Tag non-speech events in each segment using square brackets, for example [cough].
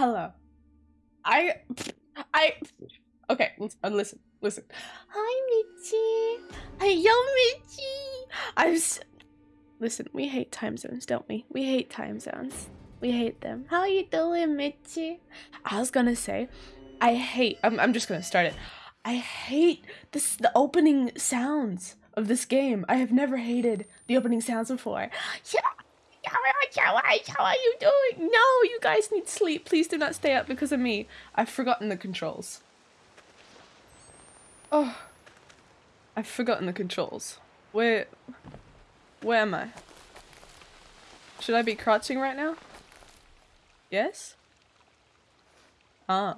Hello. I, I, okay, listen, uh, listen, listen. Hi, Mitchie. Hi, yo, Mitchie. I was, listen, we hate time zones, don't we? We hate time zones. We hate them. How are you doing, Mitchie? I was gonna say, I hate, I'm, I'm just gonna start it. I hate this, the opening sounds of this game. I have never hated the opening sounds before. Yeah. How are you doing? No, you guys need sleep. Please do not stay up because of me. I've forgotten the controls. Oh. I've forgotten the controls. Where... Where am I? Should I be crouching right now? Yes? Ah.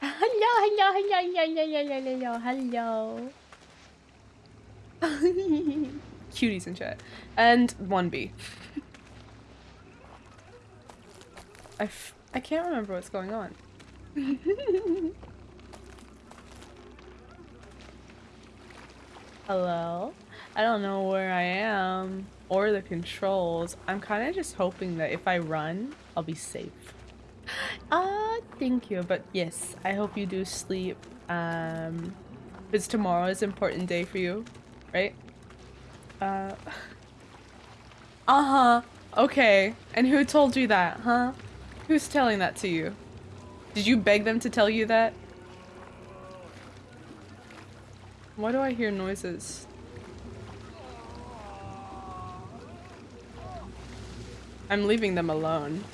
Hello, hello, hello, hello, hello, hello, hello. [laughs] Cuties in chat. And 1B. I f I can't remember what's going on. Hello? I don't know where I am or the controls. I'm kind of just hoping that if I run, I'll be safe. Ah, uh, thank you. But yes, I hope you do sleep. Um, because tomorrow is an important day for you, right? Uh. [laughs] Uh-huh. Okay. And who told you that, huh? Who's telling that to you? Did you beg them to tell you that? Why do I hear noises? I'm leaving them alone.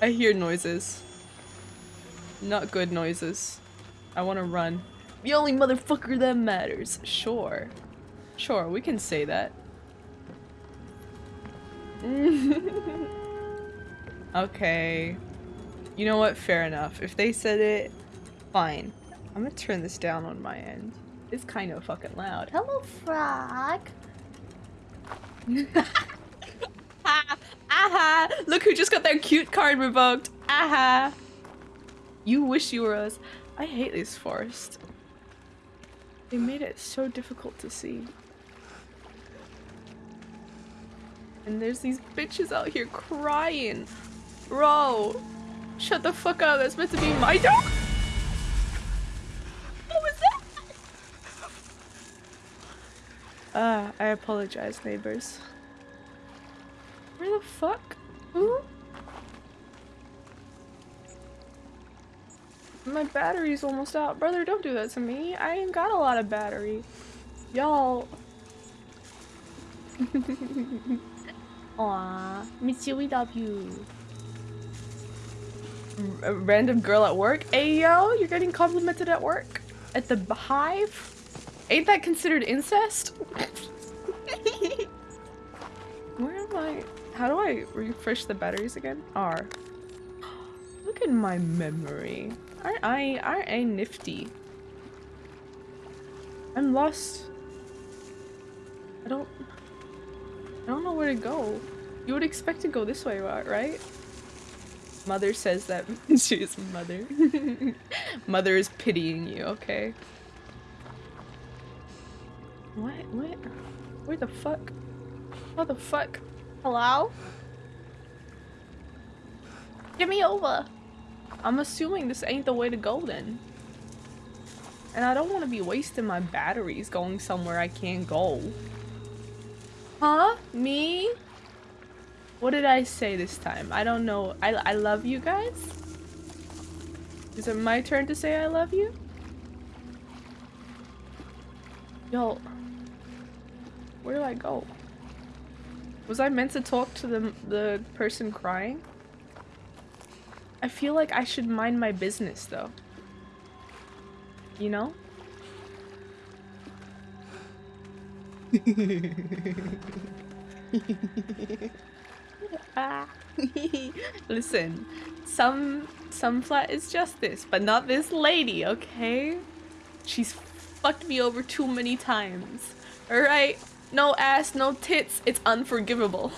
I hear noises. Not good noises. I want to run. The only motherfucker that matters. Sure. Sure, we can say that. [laughs] okay. You know what? Fair enough. If they said it, fine. I'm gonna turn this down on my end. It's kind of fucking loud. Hello, frog. [laughs] Aha! Look who just got their cute card revoked. Aha! You wish you were us. I hate this forest. They made it so difficult to see. And there's these bitches out here crying. Bro, shut the fuck up. That's meant to be my dog. What was that? Ah, uh, I apologize, neighbors. Where the fuck? Who? My battery's almost out. Brother, don't do that to me. I ain't got a lot of battery. Y'all. [laughs] Aw, Mitsu, we love you. A random girl at work? Hey yo, you're getting complimented at work? At the hive? Ain't that considered incest? [laughs] Where am I? How do I refresh the batteries again? R. [gasps] Look at my memory. Aren't I, aren't I nifty? I'm lost. I don't, I don't know where to go. You would expect to go this way, right? Mother says that [laughs] she's mother. [laughs] mother is pitying you, okay? What? What? Where the fuck? What the fuck? Hello? Give me over! I'm assuming this ain't the way to go then. And I don't want to be wasting my batteries going somewhere I can't go. Huh? Me? What did I say this time? I don't know. I, I love you guys? Is it my turn to say I love you? Yo. Where do I go? Was I meant to talk to the, the person crying? I feel like I should mind my business though. You know? ah. [laughs] Listen, some some flat is justice, but not this lady, okay? She's fucked me over too many times. Alright? No ass, no tits, it's unforgivable.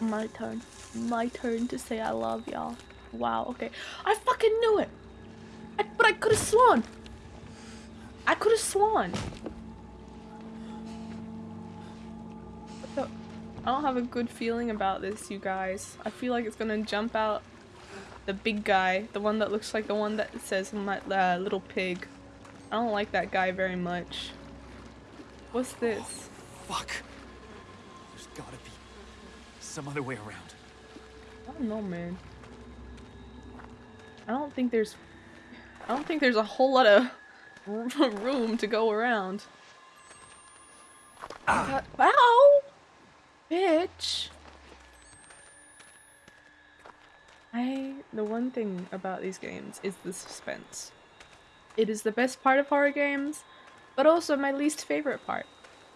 My turn my turn to say I love y'all. Wow, okay. I fucking knew it! I, but I could have sworn! I could have sworn! I don't have a good feeling about this, you guys. I feel like it's gonna jump out the big guy, the one that looks like the one that says my uh, little pig. I don't like that guy very much. What's this? Oh, Fuck. There's gotta be some other way around. I don't know, man. I don't think there's... I don't think there's a whole lot of [laughs] room to go around. Ah. Wow! Bitch! I... The one thing about these games is the suspense. It is the best part of horror games, but also my least favorite part.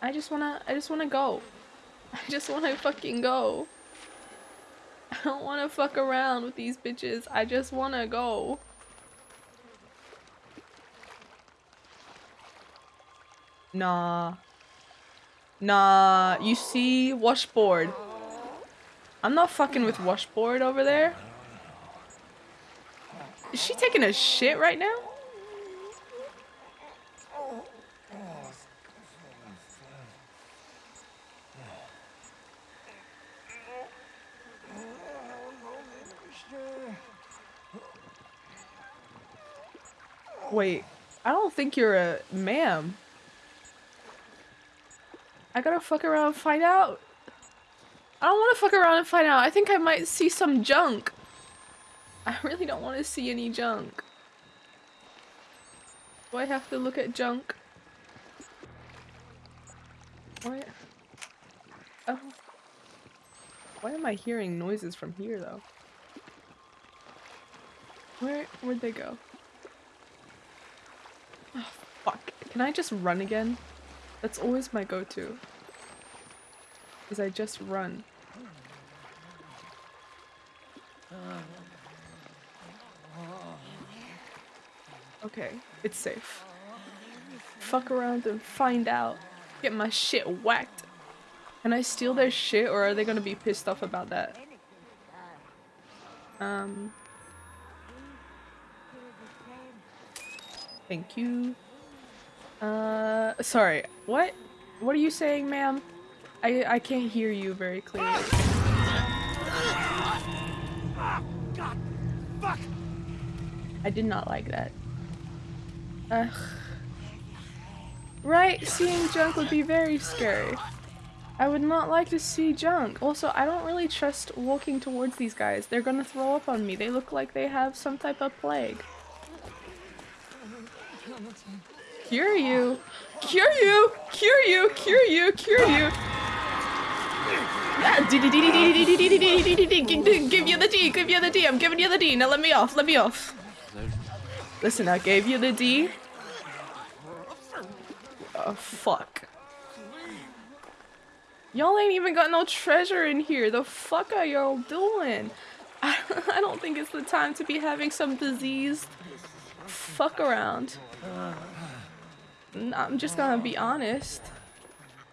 I just wanna- I just wanna go. [laughs] I just wanna fucking go. [laughs] I don't wanna fuck around with these bitches. I just wanna go. Nah. Nah. You see? Washboard. I'm not fucking with washboard over there. Is she taking a shit right now? Wait, I don't think you're a ma'am. I gotta fuck around and find out. I don't want to fuck around and find out. I think I might see some junk. I really don't want to see any junk. Do I have to look at junk? Why? Oh. Why am I hearing noises from here though? Where, where'd they go? Oh, fuck. Can I just run again? That's always my go-to. Is I just run. Okay, it's safe. Fuck around and find out. Get my shit whacked. Can I steal their shit or are they gonna be pissed off about that? Um... Thank you. Uh, sorry. What? What are you saying, ma'am? I I can't hear you very clearly. God, fuck! I did not like that. Ugh. Right, seeing junk would be very scary. I would not like to see junk. Also, I don't really trust walking towards these guys. They're gonna throw up on me. They look like they have some type of plague. Cure you! Cure you! Cure you! Cure you! Cure you! Give you the D! Give you the D! I'm giving you the D! Now let me off! Let me off! Listen, I gave you the D. Oh, fuck. Y'all ain't even got no treasure in here. The fuck are y'all doing? I, don't think it's the time to be having some diseased fuck around. I'm just gonna be honest.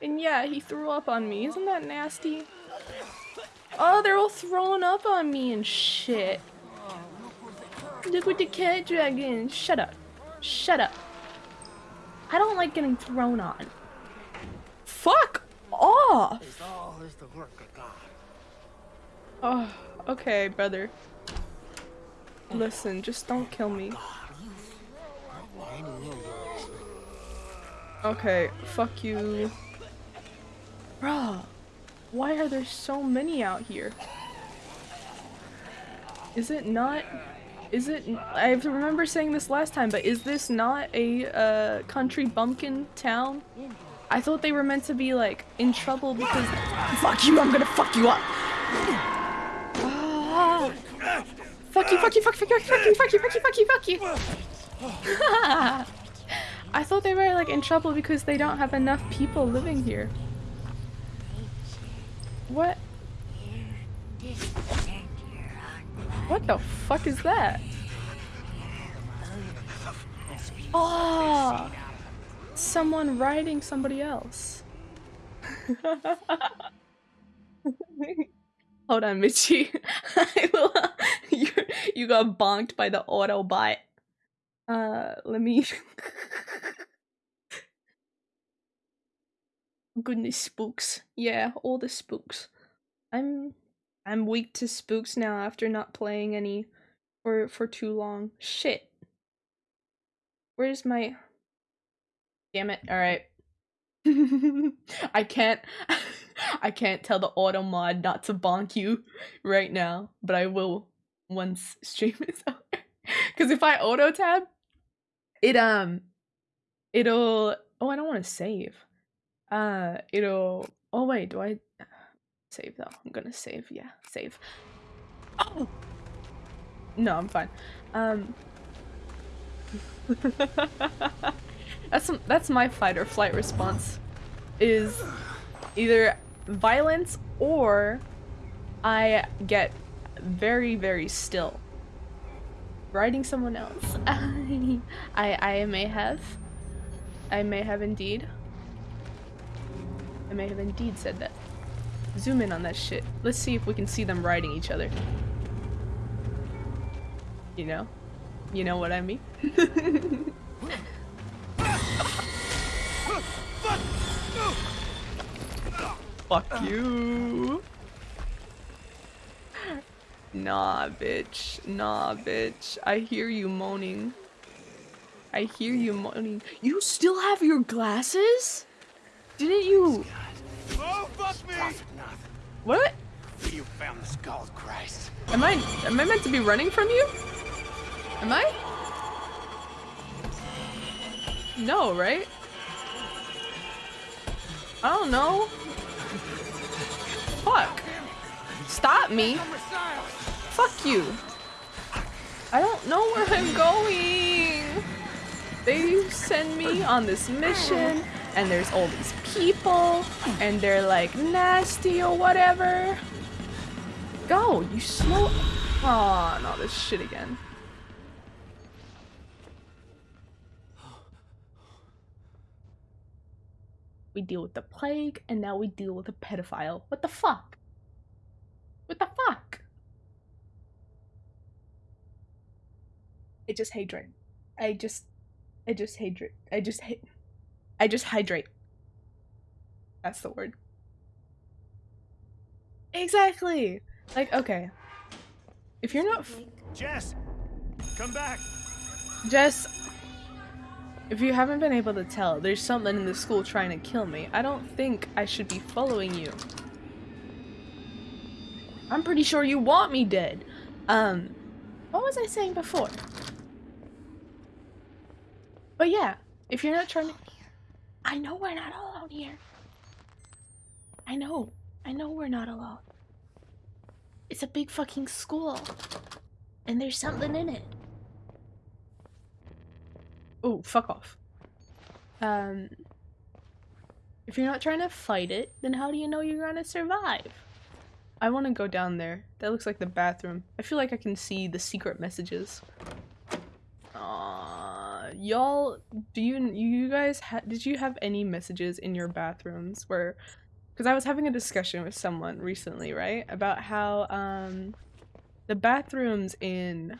And yeah, he threw up on me. Isn't that nasty? Oh, they're all throwing up on me and shit. Look with the cat dragon. Shut up. Shut up. I don't like getting thrown on. Fuck off! Oh, okay, brother. Listen, just don't kill me. Okay, fuck you. Bruh, why are there so many out here? Is it not- is it- I remember saying this last time, but is this not a uh, country bumpkin town? I thought they were meant to be like in trouble because- Fuck you, I'm gonna fuck you up! Ah. Fuck you, fuck you, fuck you, fuck you, fuck you, fuck you, fuck you, fuck you, fuck you! [laughs] I thought they were like in trouble because they don't have enough people living here. What? What the fuck is that? Oh! Someone riding somebody else. [laughs] Hold on, Mitchie. [laughs] you, you got bonked by the Autobot. Uh, let me... [laughs] goodness, spooks. Yeah, all the spooks. I'm I'm weak to spooks now after not playing any for for too long. Shit. Where's my Damn it. All right. [laughs] I can't [laughs] I can't tell the auto mod not to bonk you right now, but I will once stream is over. Cuz if I auto tab, it um it'll oh, I don't want to save. Uh it'll oh wait, do I [sighs] save though? I'm going to save. Yeah, save. Oh. No, I'm fine. Um [laughs] That's that's my fight or flight response. Is either violence or I get very very still. Riding someone else. [laughs] I I may have. I may have indeed. I may have indeed said that. Zoom in on that shit. Let's see if we can see them riding each other. You know? You know what I mean? [laughs] Fuck you. Nah, bitch. Nah, bitch. I hear you moaning. I hear you moaning. You still have your glasses? Didn't you? Oh, fuck me! What? You found the skull, Christ. Am I am I meant to be running from you? Am I? No, right? I don't know. Fuck. Stop me. Fuck you. I don't know where I'm going. They send me on this mission and there's all these people and they're like nasty or whatever. Go, you slow. Oh, no, this shit again. We deal with the plague, and now we deal with a pedophile. What the fuck? What the fuck? I just hydrate. I just, I just hydrate. I just hate. I just hydrate. That's the word. Exactly. Like, okay. If you're not, Jess, come back. Jess, if you haven't been able to tell, there's something in the school trying to kill me. I don't think I should be following you. I'm pretty sure you want me dead. Um, what was I saying before? But yeah, if you're not trying to- I know we're not alone here. I know. I know we're not alone. It's a big fucking school. And there's something in it. Oh, fuck off. Um, if you're not trying to fight it, then how do you know you're gonna survive? I want to go down there. That looks like the bathroom. I feel like I can see the secret messages. Uh, y'all, do you you guys ha did you have any messages in your bathrooms where? Because I was having a discussion with someone recently, right, about how um, the bathrooms in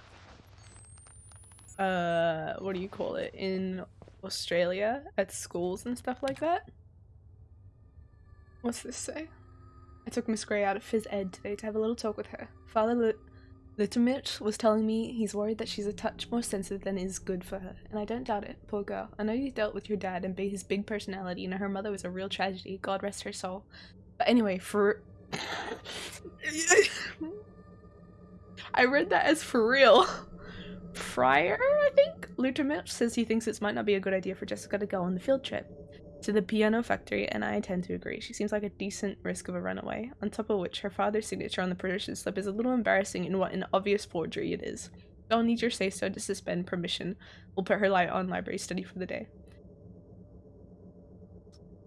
uh what do you call it in Australia at schools and stuff like that. What's this say? I took Miss Grey out of phys ed today to have a little talk with her. Father Lit Loutermilch was telling me he's worried that she's a touch more sensitive than is good for her, and I don't doubt it. Poor girl. I know you dealt with your dad and his big personality, and her mother was a real tragedy. God rest her soul. But anyway, for [laughs] I read that as for real. Fryer, I think? Loutermilch says he thinks it might not be a good idea for Jessica to go on the field trip to the piano factory, and I tend to agree. She seems like a decent risk of a runaway, on top of which her father's signature on the permission slip is a little embarrassing in what an obvious forgery it is. Don't need your say-so to suspend permission. We'll put her light on library study for the day.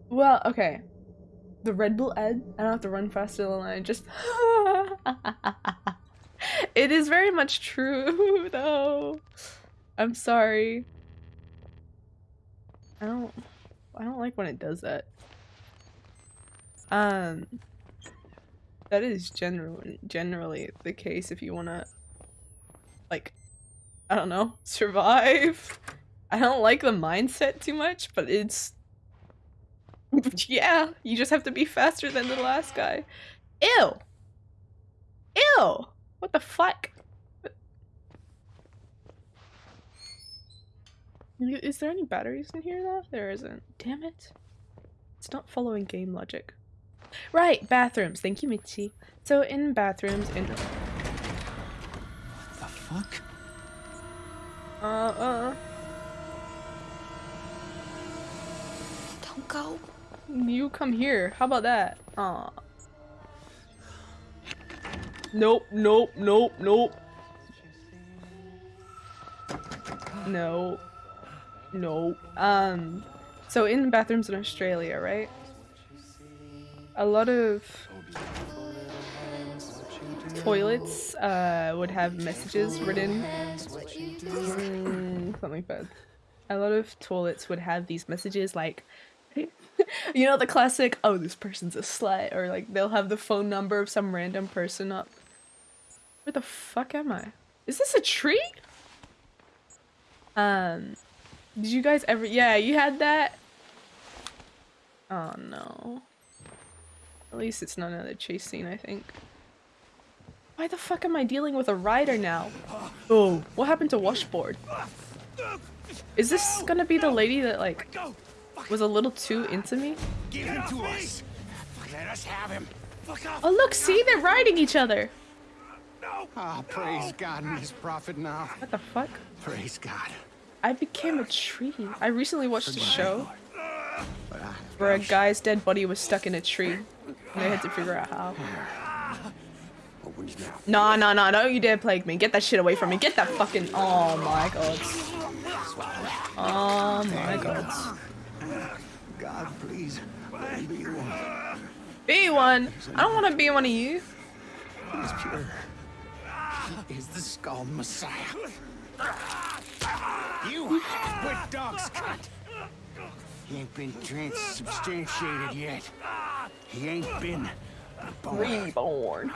Well, okay. The Red Bull Ed, I don't have to run faster than I just [laughs] it is very much true, [laughs] though. I'm sorry. I don't I don't like when it does that. Um that is generally generally the case if you want to like I don't know, [laughs] survive. I don't like the mindset too much, but it's [laughs] yeah, you just have to be faster than the last guy. Ew. Ew. What the fuck? Is there any batteries in here though? There isn't. Damn it. It's not following game logic. Right, bathrooms. Thank you, Michi. So in bathrooms, in The fuck? uh uh, Don't go. you come here. How about that? Aw. Nope, nope, nope, nope. No. No. Um, so in bathrooms in Australia, right? A lot of toilets uh, would have messages written. Mm, something bad. A lot of toilets would have these messages like, [laughs] you know, the classic, oh, this person's a slut, or like they'll have the phone number of some random person up. Where the fuck am I? Is this a tree? Um, did you guys ever? Yeah, you had that. Oh no. At least it's not another chase scene, I think. Why the fuck am I dealing with a rider now? Oh, what happened to Washboard? Is this gonna be the lady that like was a little too into me? Give him to us. Let us have him. Fuck off. Oh look, see they're riding each other. No. Ah, praise God and his prophet now. What the fuck? Praise God. I became a tree. I recently watched a show where a guy's dead body was stuck in a tree. And they had to figure out how. open his mouth. Nah, nah, nah, don't you dare plague me. Get that shit away from me. Get that fucking. Oh my god. Oh my god. God, please, be one. Be one. I don't want to be one of you. He is pure. He is the skull Messiah. You half-wit dog's cunt. He ain't been transubstantiated yet. He ain't been born. Reborn.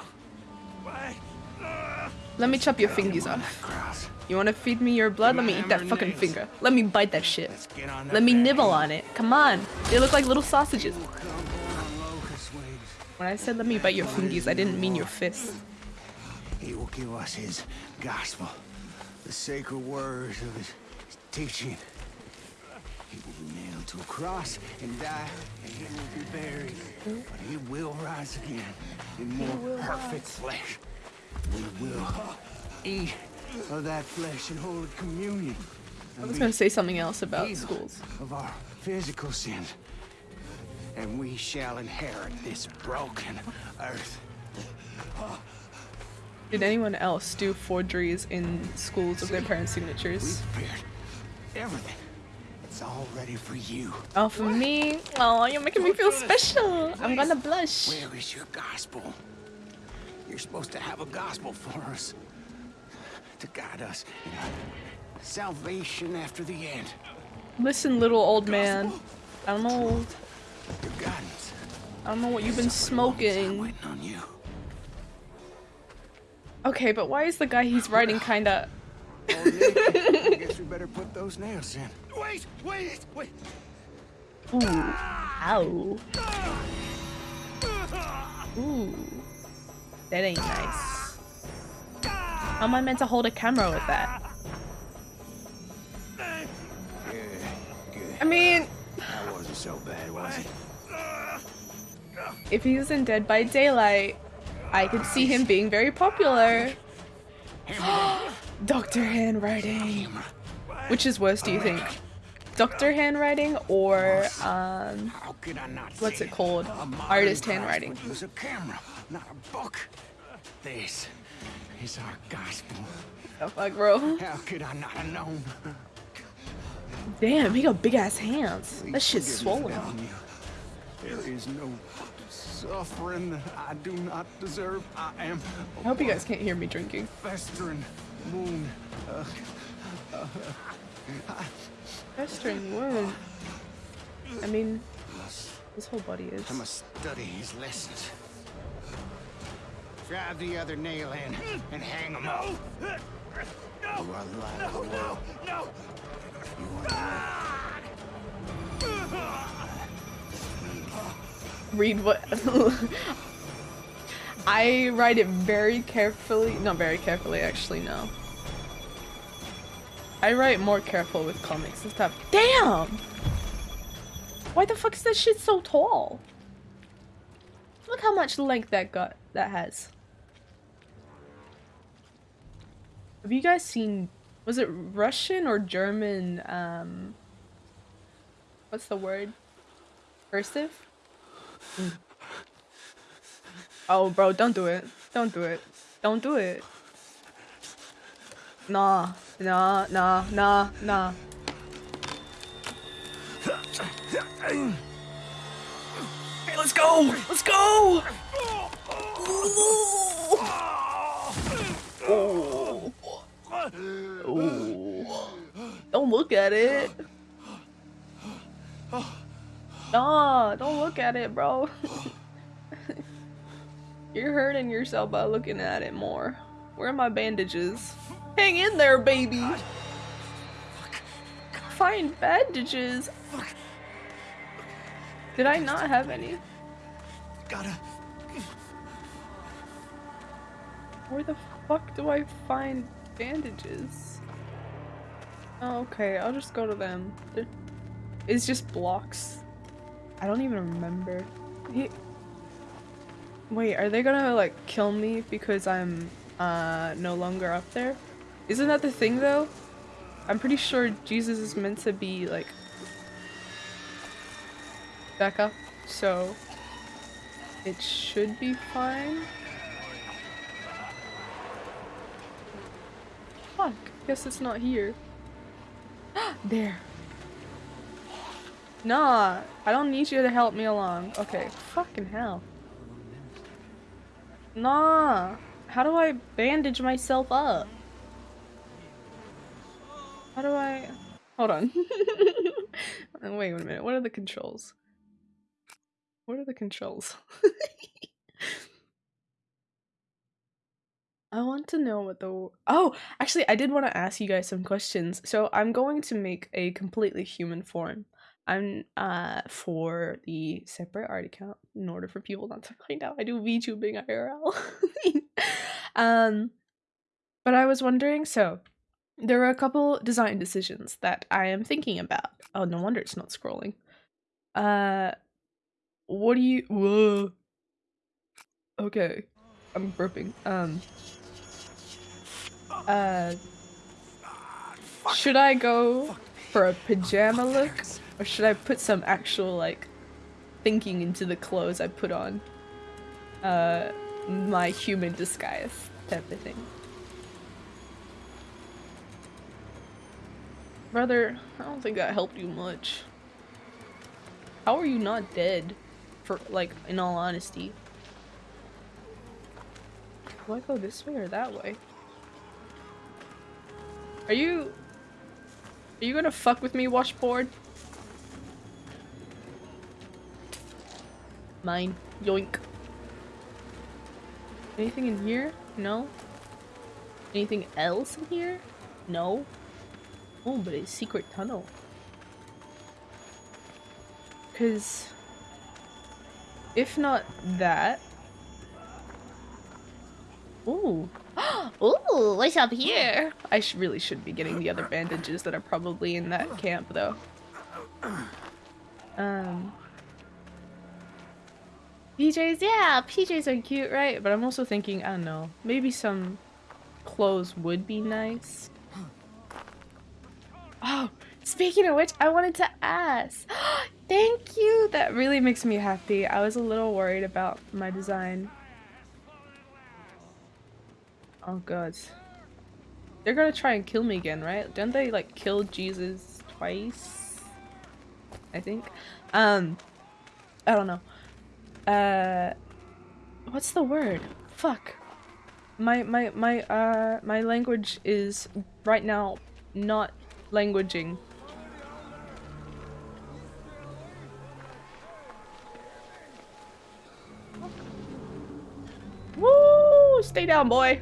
Let me chop your fingers off. You want to feed me your blood? Let me eat that fucking finger. Let me bite that shit. Let's get on Let me nibble on it. Come on. They look like little sausages. Come on, locust wings. When I said let me bite your fingers, I didn't mean your fists. He will give us his gospel, the sacred words of his teaching. He will be nailed to a cross and die, and he will be buried. But he will rise again in more perfect flesh. We will eat of that flesh and hold communion. I was gonna say something else about schools. of our physical sins. And we shall inherit this broken earth. Did anyone else do forgeries in schools of their parents' signatures? prepared everything. It's all ready for you. Oh, for me? Oh, you're making me oh, feel special. I'm gonna blush. Where is your gospel? You're supposed to have a gospel for us. To guide us in our salvation after the end. Listen, little old man. I'm old. Your guidance. I don't know what you've been Suffered a long time smoking. Waiting on you. Okay, but why is the guy he's riding kinda? Oh, Nick, I guess we [laughs] better put those nails in. Wait, wait, wait. Ooh. Ow. Ooh. That ain't nice. How am I meant to hold a camera with that? Good, good. I mean, That wasn't so bad, was it? if he was in Dead by Daylight, I could see him being very popular. [gasps] Doctor handwriting. Which is worse, do you think? Doctor handwriting or um How could I not what's it called? Artist handwriting. Use a camera, not a book. This is our gospel. The fuck, bro? How could I not have known? Damn, he got big ass hands. That shit's forgive me for swollen. There is no suffering that I do not deserve. I am I hope you guys can't hear me drinking. festering wound. Uh, Festering wound. I mean, his whole body is. I must study his lessons. Drive the other nail in and hang him up. You are the light of the world. No! You are the light. Read what [laughs] I write it very carefully. Not very carefully, actually, no. I write more careful with comics and stuff. Damn! Why the fuck is that shit so tall? Look how much length that got that has. Have you guys seen was it Russian or German um what's the word? Cursive? Mm. Oh bro, don't do it. Don't do it. Don't do it. Nah, nah, nah, nah, nah. Hey, let's go! Let's go! Don't look at it. Nah, don't look at it, bro. [laughs] You're hurting yourself by looking at it more. Where are my bandages? Hang in there, baby! Find bandages! Did I not have any? Gotta. Where the fuck do I find bandages? Oh, okay, I'll just go to them. They're- It's just blocks. I don't even remember. He- Wait, are they gonna like kill me because I'm uh no longer up there? Isn't that the thing though? I'm pretty sure Jesus is meant to be like back up, so it should be fine. Fuck, guess it's not here. [gasps] there. Nah, I don't need you to help me along. Okay, fucking hell. Nah, how do I bandage myself up? How do I... Hold on. [laughs] Wait a minute, what are the controls? What are the controls? [laughs] I want to know what the oh actually I did want to ask you guys some questions. So I'm going to make a completely human form. I'm uh for the separate art account in order for people not to find out I do VTubing IRL. [laughs] um but I was wondering so there are a couple design decisions that I am thinking about. Oh no wonder it's not scrolling. Uh what do you whoa Okay. I'm burping. Um uh should I go for a pajama look or should I put some actual like thinking into the clothes I put on? Uh my human disguise type of thing. Brother I don't think that helped you much. How are you not dead for like in all honesty? Do I go this way or that way? Are you are you gonna fuck with me, washboard? Mine. Yoink. Anything in here? No. Anything else in here? No. Oh, but it's secret tunnel. Cause if not that. Ooh. [gasps] Ooh, what's up here? I sh really should be getting the other bandages that are probably in that camp, though. Um. PJs, yeah, PJs are cute, right? But I'm also thinking, I don't know, maybe some clothes would be nice. [gasps] Oh, speaking of which, I wanted to ask. [gasps] Thank you! That really makes me happy. I was a little worried about my design. Oh god. They're gonna try and kill me again, right? Didn't they like kill Jesus twice? I think. Um I don't know. Uh what's the word? Fuck. My my my uh my language is right now not languaging. Woo! Stay down, boy.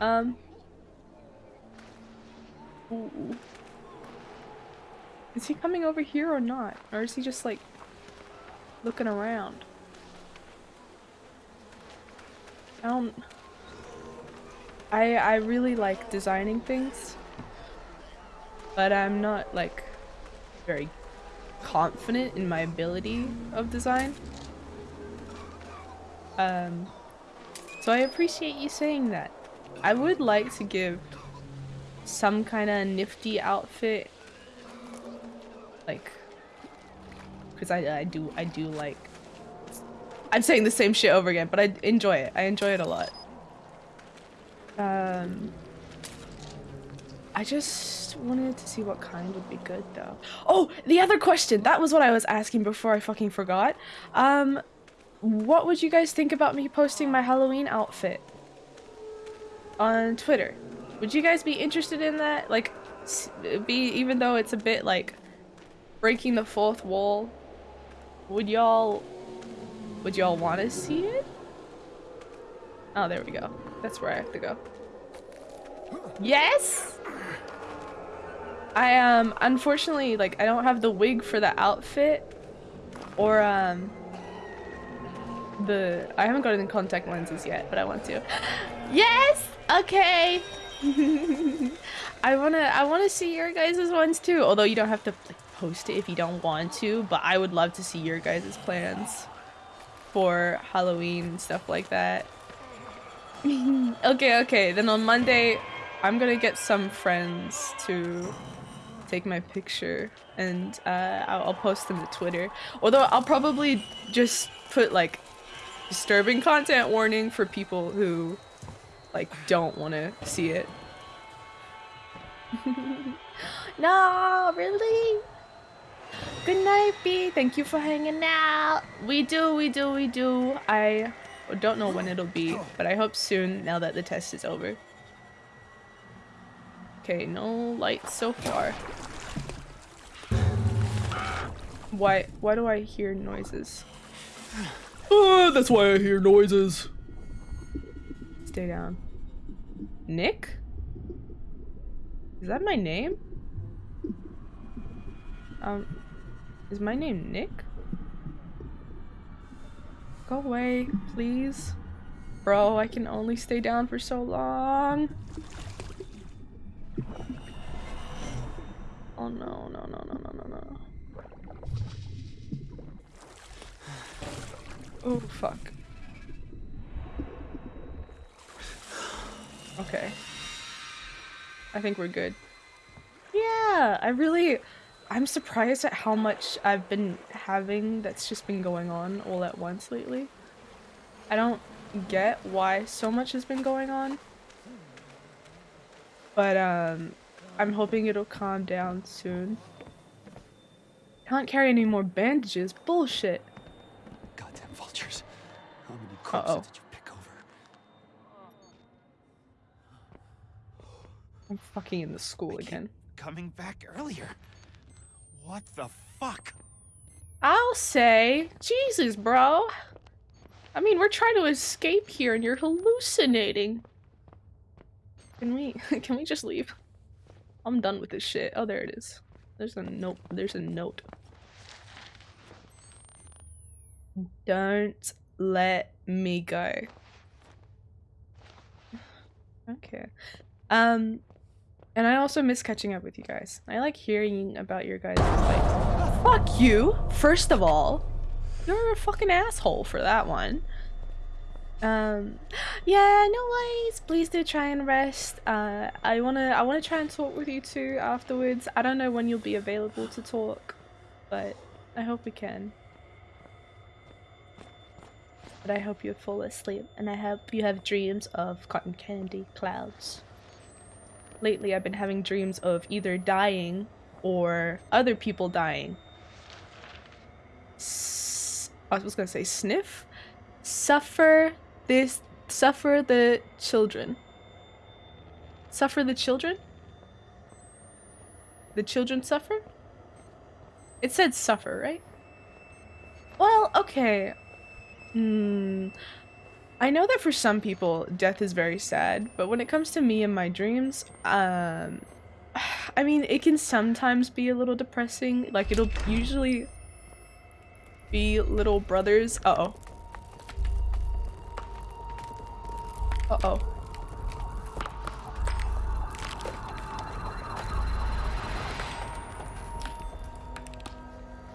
Um. Ooh. Is he coming over here or not? Or is he just like looking around? I don't. I I really like designing things, but I'm not like very confident in my ability of design. Um, so I appreciate you saying that. I would like to give some kind of nifty outfit, like, because I I do I do like. I'm saying the same shit over again, but I enjoy it. I enjoy it a lot. Um, I just wanted to see what kind would be good though. Oh, the other question. That was what I was asking before I fucking forgot. Um, what would you guys think about me posting my Halloween outfit on Twitter? Would you guys be interested in that? Like, be even though it's a bit like breaking the fourth wall. Would y'all would y'all want to see it? Oh, there we go. That's where I have to go. Yes. I um unfortunately like I don't have the wig for the outfit or um the I haven't gotten contact lenses yet, but I want to. [gasps] Yes. Okay. [laughs] I wanna I wanna see your guys' ones too. Although you don't have to like, post it if you don't want to, but I would love to see your guys' plans for Halloween stuff like that. [laughs] okay, okay. Then on Monday, I'm gonna get some friends to take my picture and uh, I'll, I'll post them to Twitter. Although I'll probably just put like disturbing content warning for people who like don't want to see it. [laughs] no, really? Good night, B. Thank you for hanging out. We do, we do, we do. I don't know when it'll be, but I hope soon now that the test is over. Okay, no lights so far. Why why do I hear noises? Uh, [sighs] that's why I hear noises. Stay down. Nick? Is that my name? Um, is my name Nick? Go away, please. Bro, I can only stay down for so long. Oh no, no, no, no, no, no, no. Oh, fuck. Okay. I think we're good. Yeah, I really... I'm surprised at how much I've been having that's just been going on all at once lately. I don't get why so much has been going on. But, um, I'm hoping it'll calm down soon. Can't carry any more bandages. Bullshit. Goddamn vultures. How many corpses Uh-oh. did you pick over? I'm fucking in the school again. Coming back earlier. What the fuck? I'll say, Jesus, bro. I mean, we're trying to escape here and you're hallucinating. Can we, [laughs] can we just leave? I'm done with this shit. Oh, there it is. There's a note. There's a note. Don't let me go. [sighs] Okay. Um, and I also miss catching up with you guys. I like hearing about your guys' like Fuck you, first of all. You're a fucking asshole for that one. Um, [gasps] yeah, no worries. Please do try and rest. Uh, I wanna, I wanna try and talk with you too afterwards. I don't know when you'll be available to talk, but I hope we can. But I hope you fall asleep, and I hope you have dreams of cotton candy clouds. Lately, I've been having dreams of either dying or other people dying. S- I was gonna say sniff. Suffer this. Suffer the children. Suffer the children. The children suffer. It said suffer, right? Well, okay. Hmm. I know that for some people, death is very sad, but when it comes to me and my dreams, um, [sighs] I mean, it can sometimes be a little depressing. Like, it'll usually be little brothers. Uh oh. Uh-oh.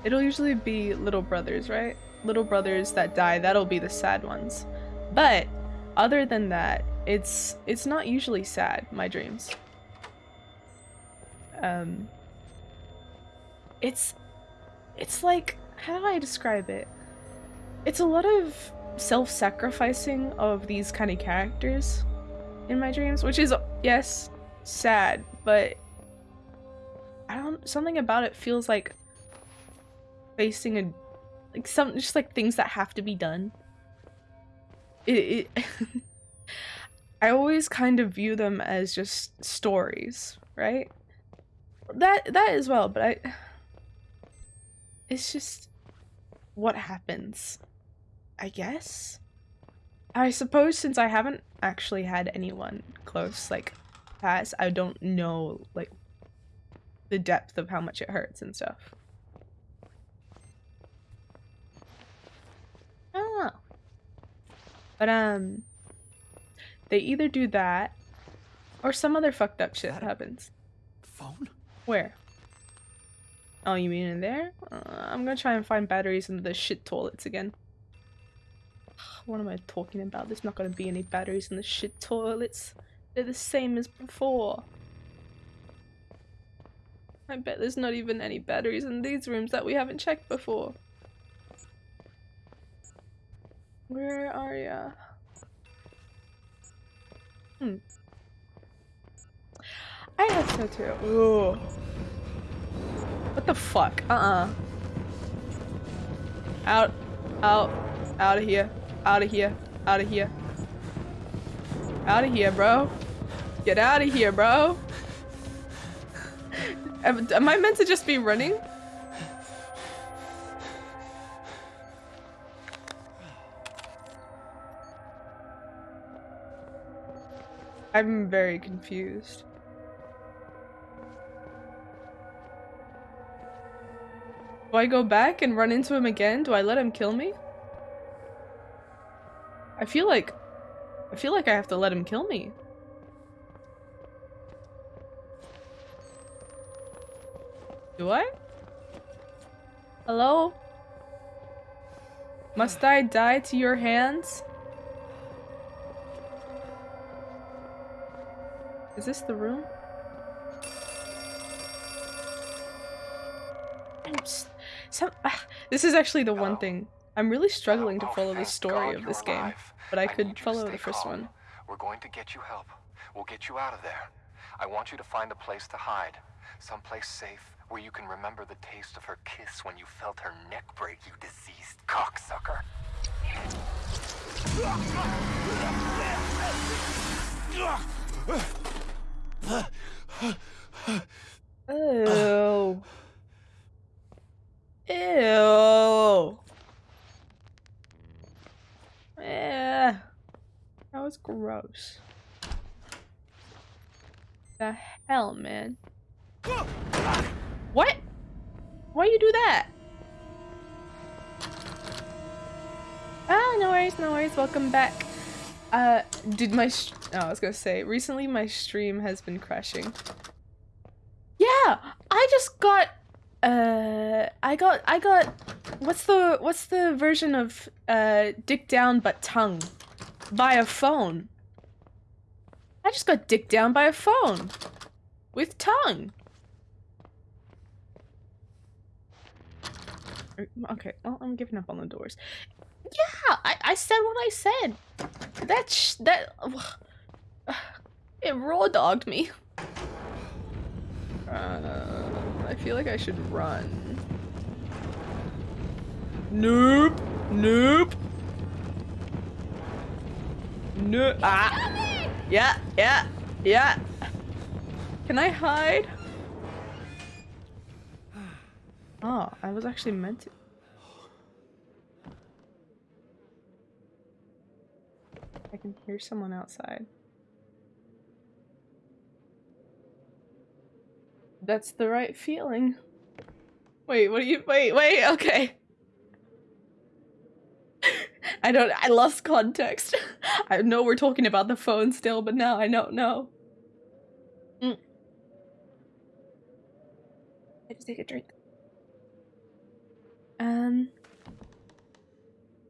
It'll usually be little brothers, right? Little brothers that die, that'll be the sad ones. But other than that, it's it's not usually sad, my dreams. Um it's it's like how do I describe it? It's a lot of self-sacrificing of these kind of characters in my dreams, which is yes, sad, but I don't something about it feels like facing a like some just like things that have to be done. It, it [laughs] I always kind of view them as just stories, right? That that as well, but I it's just what happens. I guess. I suppose since I haven't actually had anyone close like pass, I don't know like the depth of how much it hurts and stuff. I don't know. But um they either do that or some other fucked up shit happens. Phone? Where? Oh, you mean in there? Uh, I'm gonna try and find batteries in the shit toilets again. [sighs] What am I talking about? There's not gonna be any batteries in the shit toilets. They're the same as before. I bet there's not even any batteries in these rooms that we haven't checked before. Where are ya? Hmm. I hope so too. Ooh. What the fuck? Uh-uh. Out. Out. Out of here. Out of here. Out of here. Out of here, bro. Get out of here, bro. [laughs] Am, am I meant to just be running? I'm very confused. Do I go back and run into him again? Do I let him kill me? I feel like... I feel like I have to let him kill me. Do I? Hello? Must I die to your hands? Is this the room? Some, ah, this is actually the one thing. I'm really struggling to Oh, follow the story God of you're this game, but I I could need you to follow the first calm. one. We're going to get you help. We'll get you out of there. I want you to find a place to hide. Someplace safe where you can remember the taste of her kiss when you felt her neck break, you diseased cocksucker. [laughs] Ew. Ew. Yeah. That was gross. The hell, man? What? Why you do that? Ah, no worries, no worries. Welcome back. Uh, did my oh, I was gonna say recently my stream has been crashing. Yeah, I just got uh I got I got what's the what's the version of uh dick down but tongue by a phone. I just got dick down by a phone with tongue. Er, Okay, well, I'm giving up on the doors. Yeah, I, I said what I said. That sh that [sighs] it raw dogged me. Uh, I feel like I should run. Nope. Nope. No. Ah. Yeah. Yeah. Yeah. Can I hide? [sighs] Oh, I was actually meant to. I can hear someone outside. That's the right feeling. Wait, what are you- wait, wait, okay. [laughs] I don't. I lost context. [laughs] I know we're talking about the phone still, but now I don't know. Mm. I just take a drink. Um.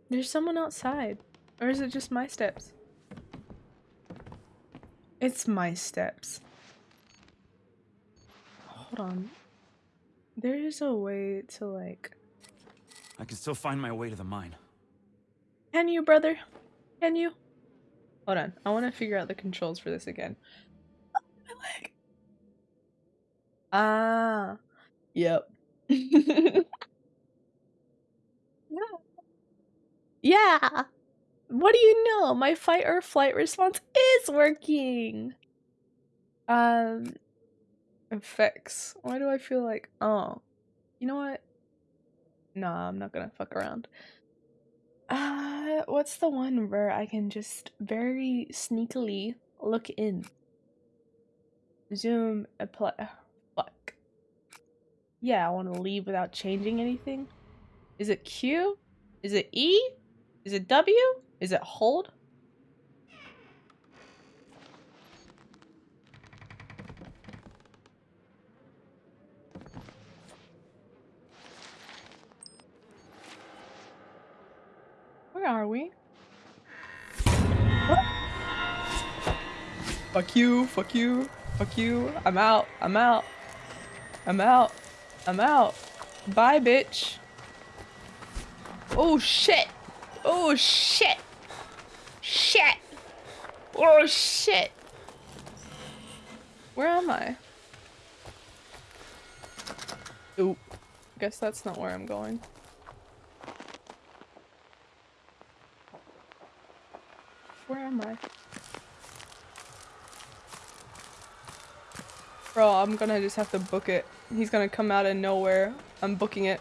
There's someone outside, or is it just my steps? It's my steps. Hold on. There is a way to like. I can still find my way to the mine. Can you, brother? Can you? Hold on. I want to figure out the controls for this again. My [laughs] leg. Ah. Yep. [laughs] yeah. What do you know? My fight or flight response is working. Um effects. Why do I feel like oh. You know what? Nah, I'm not gonna fuck around. Uh, what's the one where I can just very sneakily look in? Zoom, apply. Fuck. Yeah, I want to leave without changing anything. Is it Q? Is it E? Is it W? Is it hold? Where are we? Fuck you, fuck you, fuck you. I'm out, I'm out. I'm out, I'm out. Bye, bitch. Oh, shit. Oh, shit. Shit. Oh, shit. Where am I? Oop. Guess that's not where I'm going. Where am I? Bro, I'm gonna just have to book it. He's gonna come out of nowhere. I'm booking it.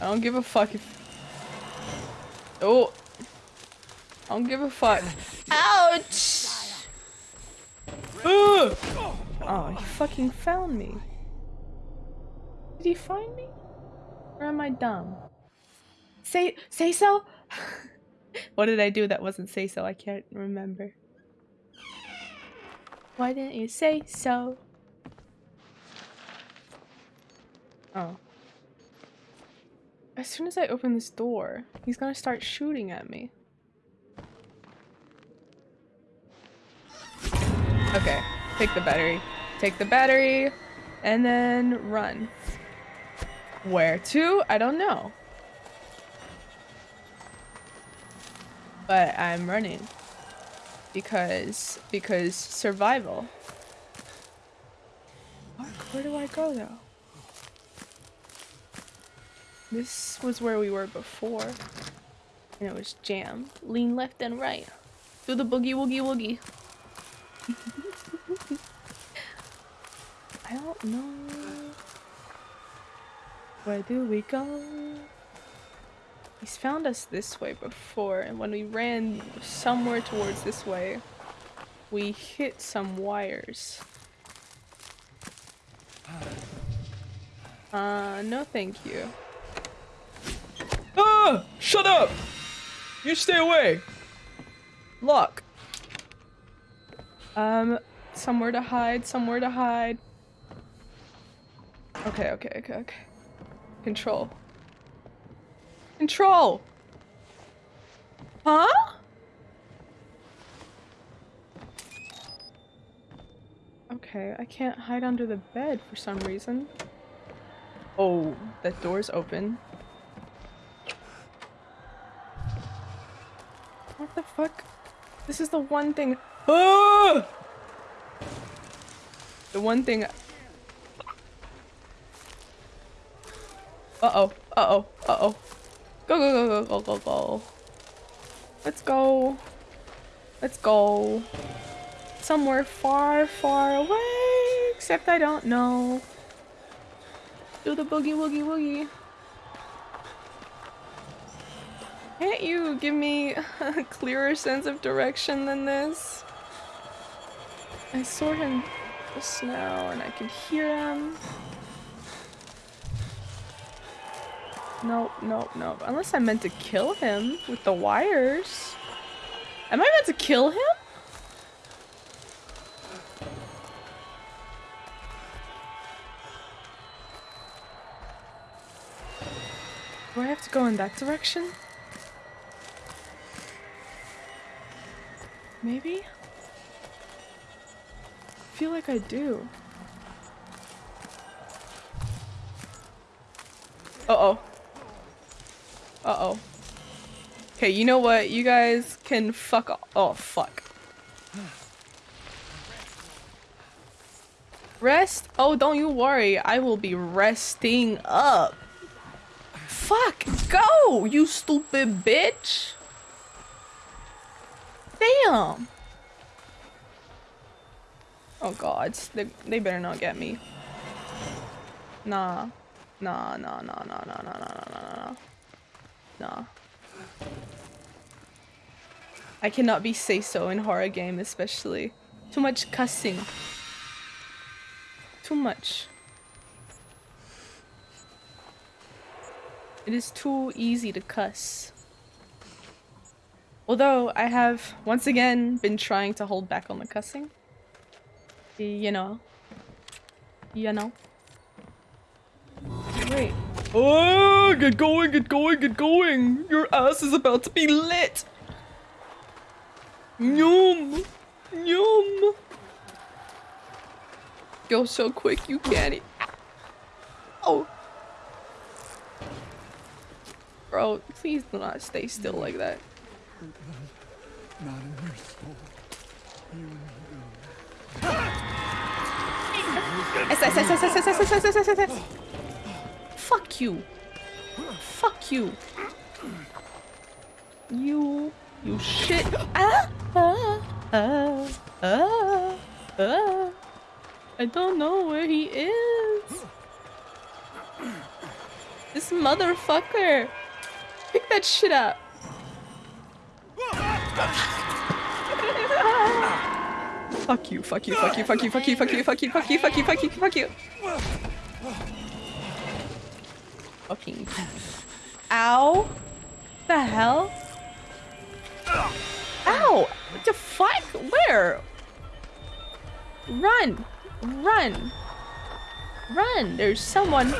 I don't give a fuck if... Oh! I don't give a fuck. Ouch! Ugh! Oh, he fucking found me. Did he find me? Or am I dumb? Say- say so? [laughs] what did I do that wasn't say so? I can't remember. Why didn't you say so? Oh. As soon as I open this door, he's gonna start shooting at me. Okay, take the battery. Take the battery, and then run. Where to? I don't know. But I'm running. Because, because survival. Fuck, where do I go though? This was where we were before. And it was jam. Lean left and right. Do the boogie woogie woogie. I don't know. Where do we go? He's found us this way before, and when we ran somewhere towards this way, we hit some wires. Uh, no thank you. Ah! Shut up! You stay away! Look. Um, somewhere to hide, somewhere to hide. Okay, okay, okay, okay. Control. Control! Huh? Okay, I can't hide under the bed for some reason. Oh, that door's open. What the fuck? This is the one thing- Ah! The one thing- Uh-oh, uh-oh, uh-oh. Go, go, go, go, go, go, go. Let's go. Let's go. Somewhere far, far away, except I don't know. Do the boogie woogie woogie. Can't you give me [laughs] a clearer sense of direction than this? I saw him just now and I could hear him. Nope, nope, nope. Unless I meant to kill him with the wires. Am I meant to kill him? Do I have to go in that direction? Maybe? Feel like I do. Uh-oh. Uh-oh. Okay, you know what? You guys can fuck off. Oh, fuck. Rest? Oh, don't you worry. I will be resting up. Fuck! Go, you stupid bitch! Damn! Oh god, they, they better not get me. Nah. Nah, nah, nah, nah, nah, nah, nah, nah, nah, nah. I cannot be say so in horror game especially. Too much cussing. Too much. It is too easy to cuss. Although I have once again been trying to hold back on the cussing. You know. You know. Wait. Oh, get going, get going, get going. Your ass is about to be lit. Yum. Yum. Go so quick you can't e- Oh. Bro, please do not stay still like that. Not in her Fuck you. Fuck you. You. You shit. Ah! Ah! Ah! Ah! Ah! I don't know where he is. This motherfucker. Pick that shit up. Fuck you, fuck you, fuck you, fuck you, fuck you, fuck you, fuck you, fuck you, fuck you, fuck you, fuck you. Fucking. Ow. The hell? Ow! What the fuck? Where? Run! Run! Run! There's someone.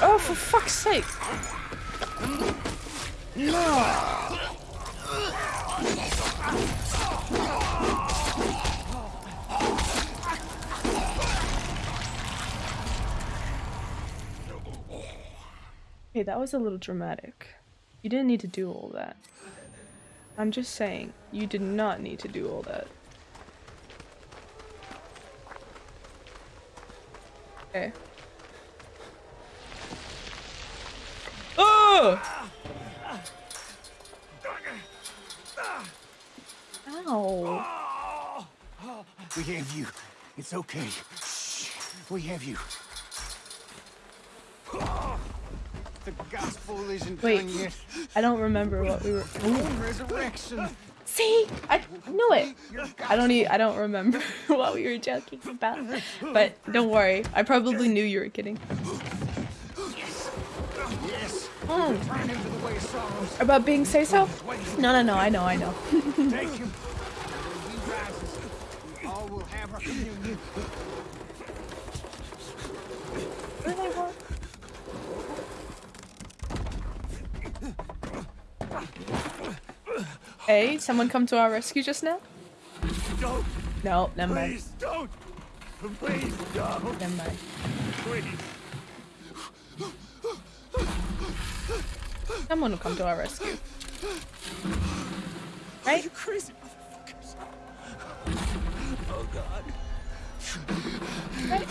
Oh, for fuck's sake! No! Okay, that was a little dramatic. You didn't need to do all that. I'm just saying, you did not need to do all that. Okay. Oh! Ow. We have you. It's okay. Shh. We have you. The gospel isn't Wait. yet. I don't remember what we were. Resurrection. See, I knew it. I don't. E I don't remember [laughs] what we were joking about. But don't worry. I probably knew you were kidding. Yes. Mm. Turn him to the way of sorrows. About being say so? No, no, no. I know. I know. Take him. When he rises, we all will have our communion. What do they want? Hey, someone come to our rescue just now? Don't! No, never mind. Please don't! Please don't! Never mind. Please! Someone will come to our rescue. Right? You crazy motherfuckers! Oh god. Right?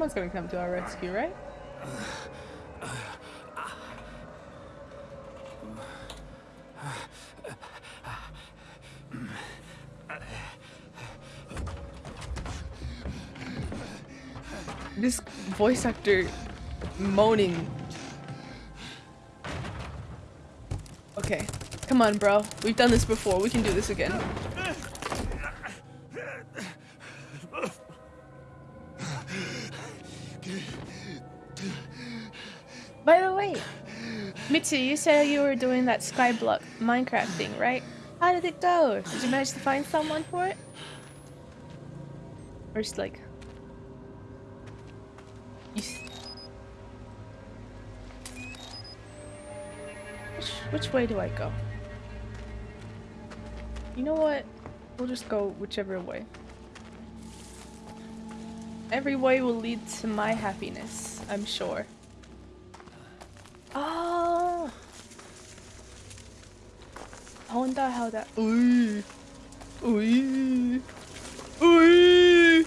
Someone's gonna come to our rescue, right? This voice actor moaning. Okay, Come on, bro. We've done this before. We can do this again. By the way, Mitsu, you said you were doing that Skyblock Minecraft thing, right? How did it go? Did you manage to find someone for it? Or just like... You s- which, which way do I go? You know what? We'll just go whichever way. Every way will lead to my happiness, I'm sure. Oh! I wonder how that. Ooh. Ooh. Ooh.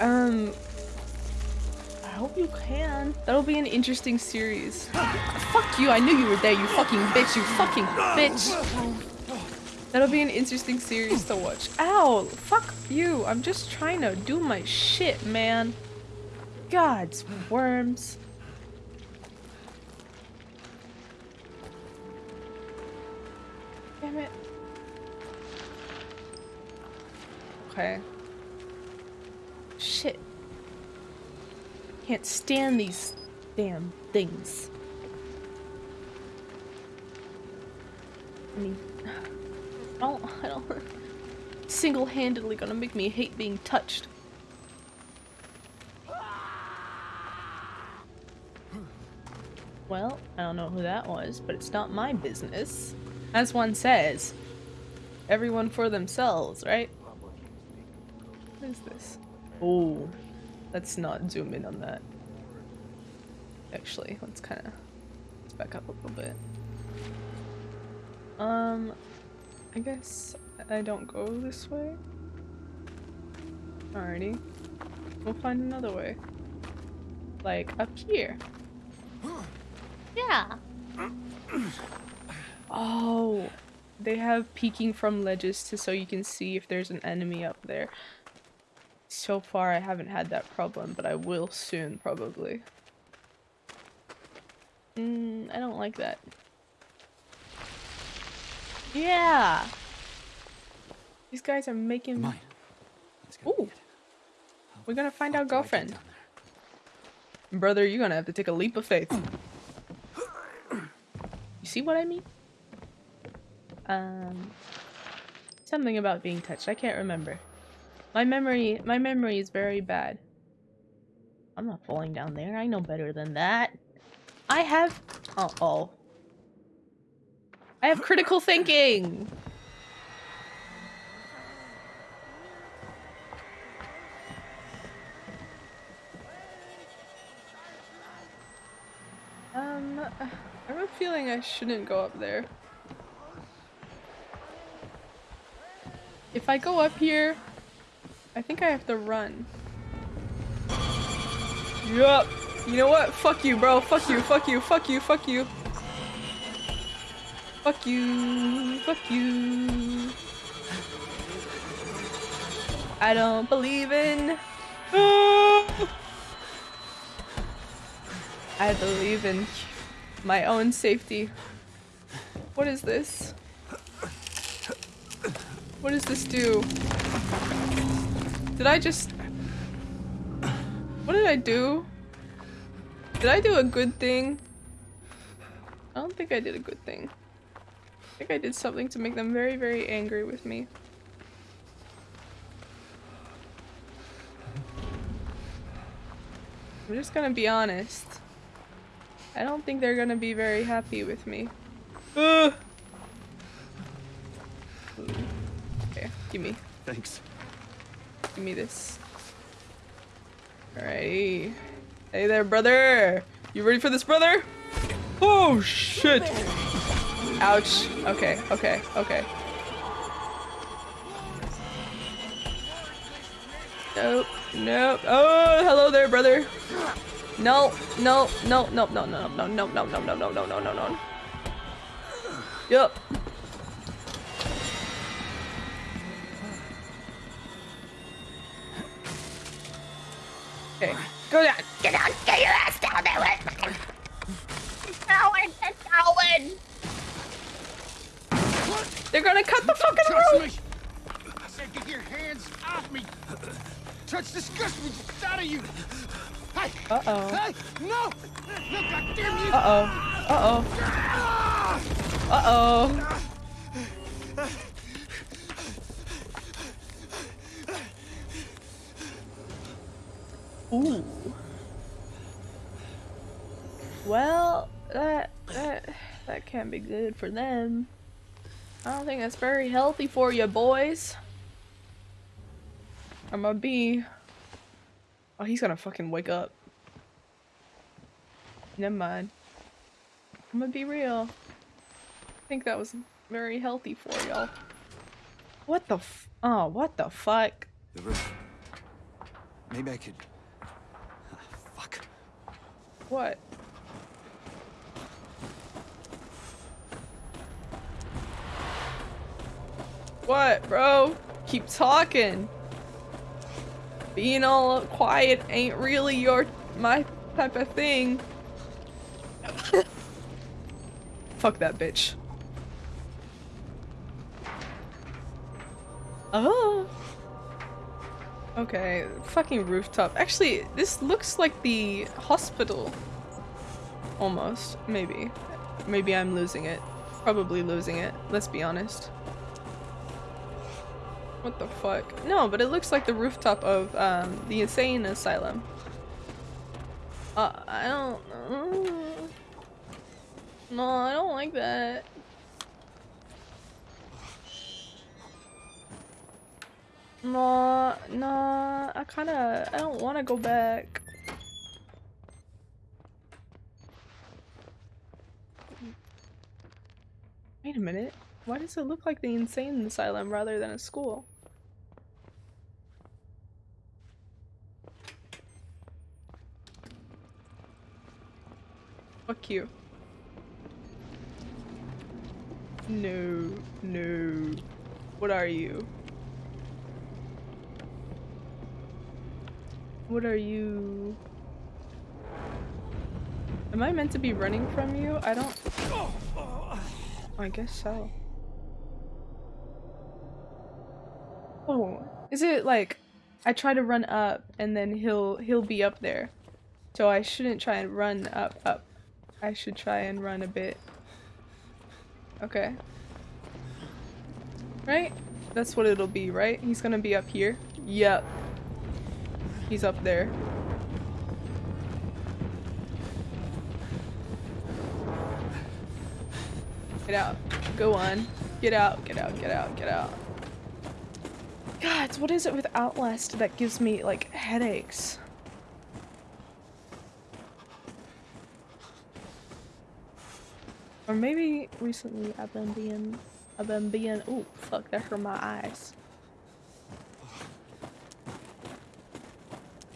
Um. I hope you can. That'll be an interesting series. Fuck you! I knew you were there. You fucking bitch! You fucking bitch! That'll be an interesting series to watch. Ow! Fuck you! I'm just trying to do my shit, man. God's worms. Okay. Shit. Can't stand these damn things. I mean, [sighs] I don't, I don't, single-handedly gonna make me hate being touched. Well, I don't know who that was, but it's not my business. As one says, everyone for themselves, right? What is this? Oh, let's not zoom in on that. Actually, let's kind of let's back up a little bit. Um, I guess I don't go this way. Alrighty, we'll find another way. Like up here. Yeah. Oh, they have peeking from ledges to so you can see if there's an enemy up there. So far, I haven't had that problem, but I will soon, probably. Mm, I don't like that. Yeah! These guys are making- Mine. Ooh. We're gonna find our How do I get girlfriend. Brother, you're gonna have to take a leap of faith. You see what I mean? Um, something about being touched. I can't remember. My memory, my memory is very bad. I'm not falling down there. I know better than that. I have. Oh, oh. I have critical thinking. Um, I have a feeling I shouldn't go up there. If I go up here, I think I have to run. Yup. You know what? Fuck you, bro. Fuck you, fuck you, fuck you, fuck you. Fuck you, fuck you. I don't believe in. [gasps] I believe in my own safety. What is this? What does this do? Did I just... What did I do? Did I do a good thing? I don't think I did a good thing. I think I did something to make them very, very angry with me. I'm just gonna be honest. I don't think they're gonna be very happy with me. Ugh. Okay, give me, Thanks. Give me this. Alrighty. Hey there, brother! You ready for this, brother? Oh, shit! Ouch. Okay, okay, okay. Nope, nope. Oh, hello there, brother. No, no, no, no, no, no, no, no, no, no, no, no, no, no, no, no, no. Yup. Okay, go down. Get down. Get your ass down there. Get going. Get going. They're gonna cut the fucking Touch roof! me! I said get your hands off me! Touch disgust me out of you! Hey! Uh-oh. Hey! No! No, goddamn you! Uh-oh. Uh-oh. Uh-oh. Ah. Ooh. Well, that that that can't be good for them. I don't think that's very healthy for you, boys. I'm gonna be. Oh, he's gonna fucking wake up. Never mind. I'm gonna be real. I think that was very healthy for y'all. What the f- Oh, what the fuck? The. Maybe I could. What? What, bro? Keep talking. Being all quiet ain't really your my type of thing. [coughs] Fuck that bitch. Oh. Okay, fucking rooftop. Actually, this looks like the hospital. Almost. Maybe. Maybe I'm losing it. Probably losing it. Let's be honest. What the fuck? No, but it looks like the rooftop of um, the insane asylum. Uh, I don't know. No, I don't like that. No, no, I kind of, I don't want to go back. Wait a minute. Why does it look like the insane asylum rather than a school? Fuck you. No, no. What are you? What are you? Am I meant to be running from you? I don't... I guess so. Oh, is it like I try to run up and then he'll he'll be up there. So I shouldn't try and run up up. I should try and run a bit. Okay. Right? That's what it'll be, right? He's gonna be up here. Yep. He's up there. Get out. Go on. Get out, get out, get out, get out. God, what is it with Outlast that gives me, like, headaches? Or maybe recently I've been being, I've been being, oh fuck, that hurt my eyes.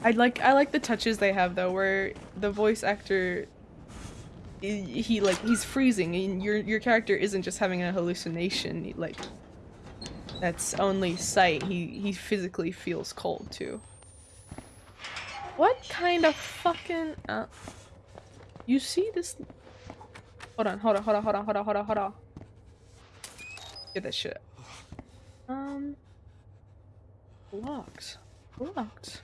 I like, I like the touches they have though, where the voice actor, he, like, he's freezing and your, your character isn't just having a hallucination, like, that's only sight, he, he physically feels cold too. What kind of fucking, uh, you see this Hold on, hold on, hold on, hold on, hold on, hold on, hold on. Get that shit. Um. Locked. Locked.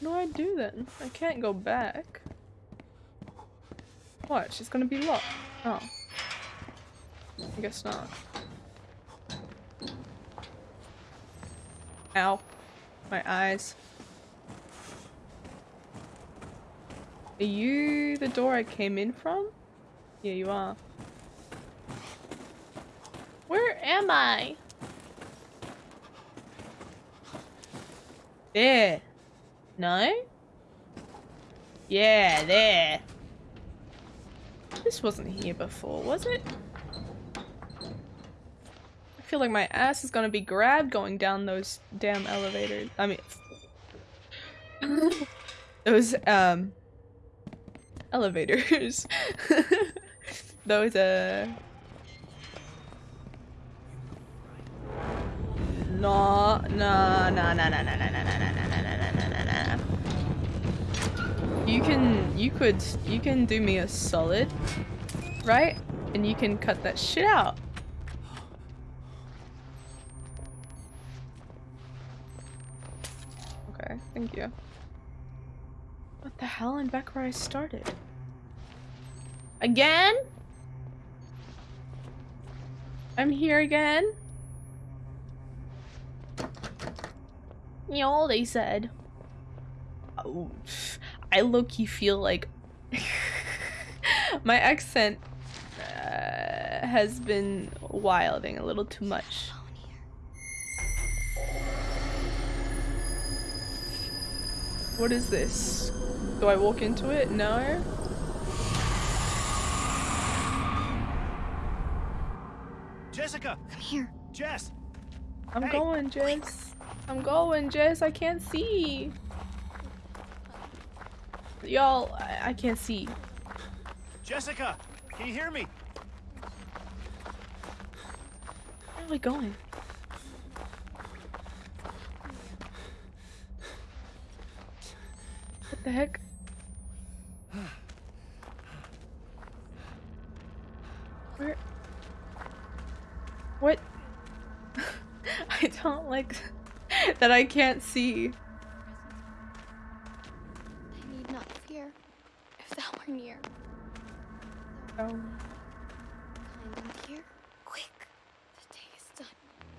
Do I do then? I can't go back. What? She's gonna be locked. Oh. I guess not. Ow. My eyes. Are you the door I came in from? Yeah, you are. Where am I? There. No? Yeah, there. This wasn't here before, was it? I feel like my ass is gonna be grabbed going down those damn elevators. I mean... [laughs] those, um... Elevators. [laughs] those uh no no no no no no no no no no no no no you can, you could, you can do me a solid, right? And you can cut that shit out. Okay, thank you. What the hell? I'm back where I started. Again? I'm here again? Y'all, they said. Oh. I low-key feel like [laughs] my accent uh, has been wilding a little too much. What is this? Do I walk into it? No? Jessica! I'm here. Jess! I'm Hey. going, Jess. I'm going, Jess. I can't see. Y'all, I, I can't see. Jessica! Can you hear me? Where are we going? What the heck? Where? What? [laughs] I don't like [laughs] that I can't see. If thou were near, Oh. dear. Quick, the day is done.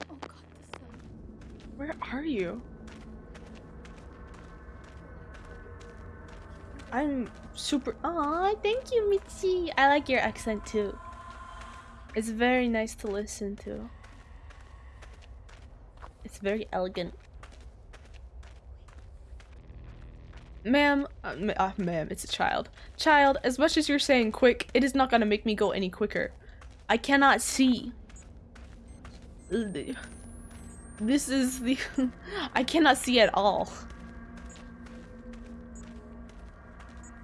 Oh God, the sun. Where are you? I'm super. Aw, thank you, Michi. I like your accent too. It's very nice to listen to. It's very elegant. Ma'am, uh, uh, ma'am, it's a child. Child, as much as you're saying quick, it is not gonna make me go any quicker. I cannot see. This is the... [laughs] I cannot see at all.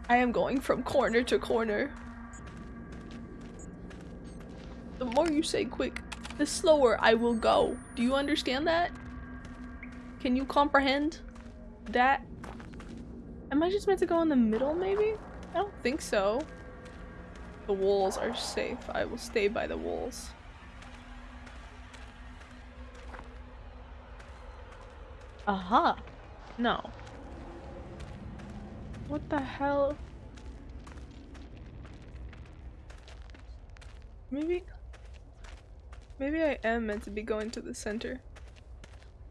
I am going from corner to corner. The more you say quick, the slower I will go. Do you understand that? Can you comprehend that? Am I just meant to go in the middle, maybe? I don't think so. The walls are safe. I will stay by the walls. Aha! No. What the hell? Maybe... Maybe I am meant to be going to the center.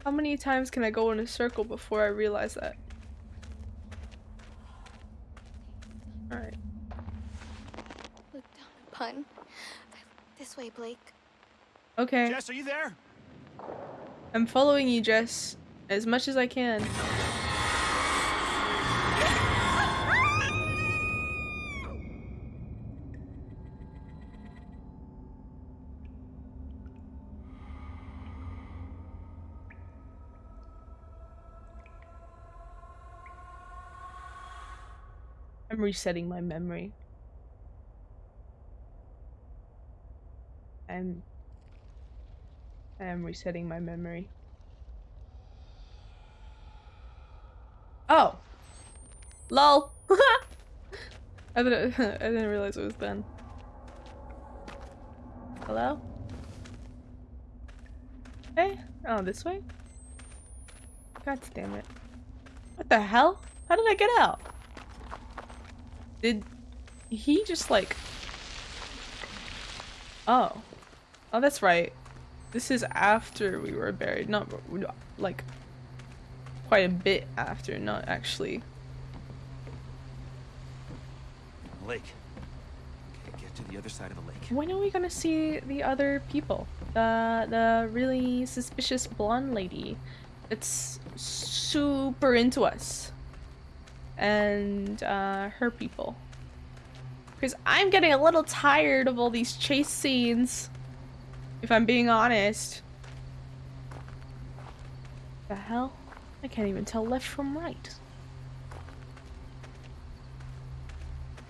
How many times can I go in a circle before I realize that? Alright. Look down upon. This way, Blake. Okay. Jess, are you there? I'm following you, Jess, as much as I can. I'm resetting my memory. I'm I am resetting my memory. Oh! LOL! [laughs] I didn't [laughs] I didn't realize it was Ben. Hello? Hey? Oh, this way? God damn it. What the hell? How did I get out? Did he just like Oh. Oh, that's right. This is after we were buried, not like quite a bit after, not actually. Lake. Get to the other side of the lake. When are we gonna see the other people? The the really suspicious blonde lady that's super into us. And uh, her people. Because I'm getting a little tired of all these chase scenes. If I'm being honest. The hell? I can't even tell left from right.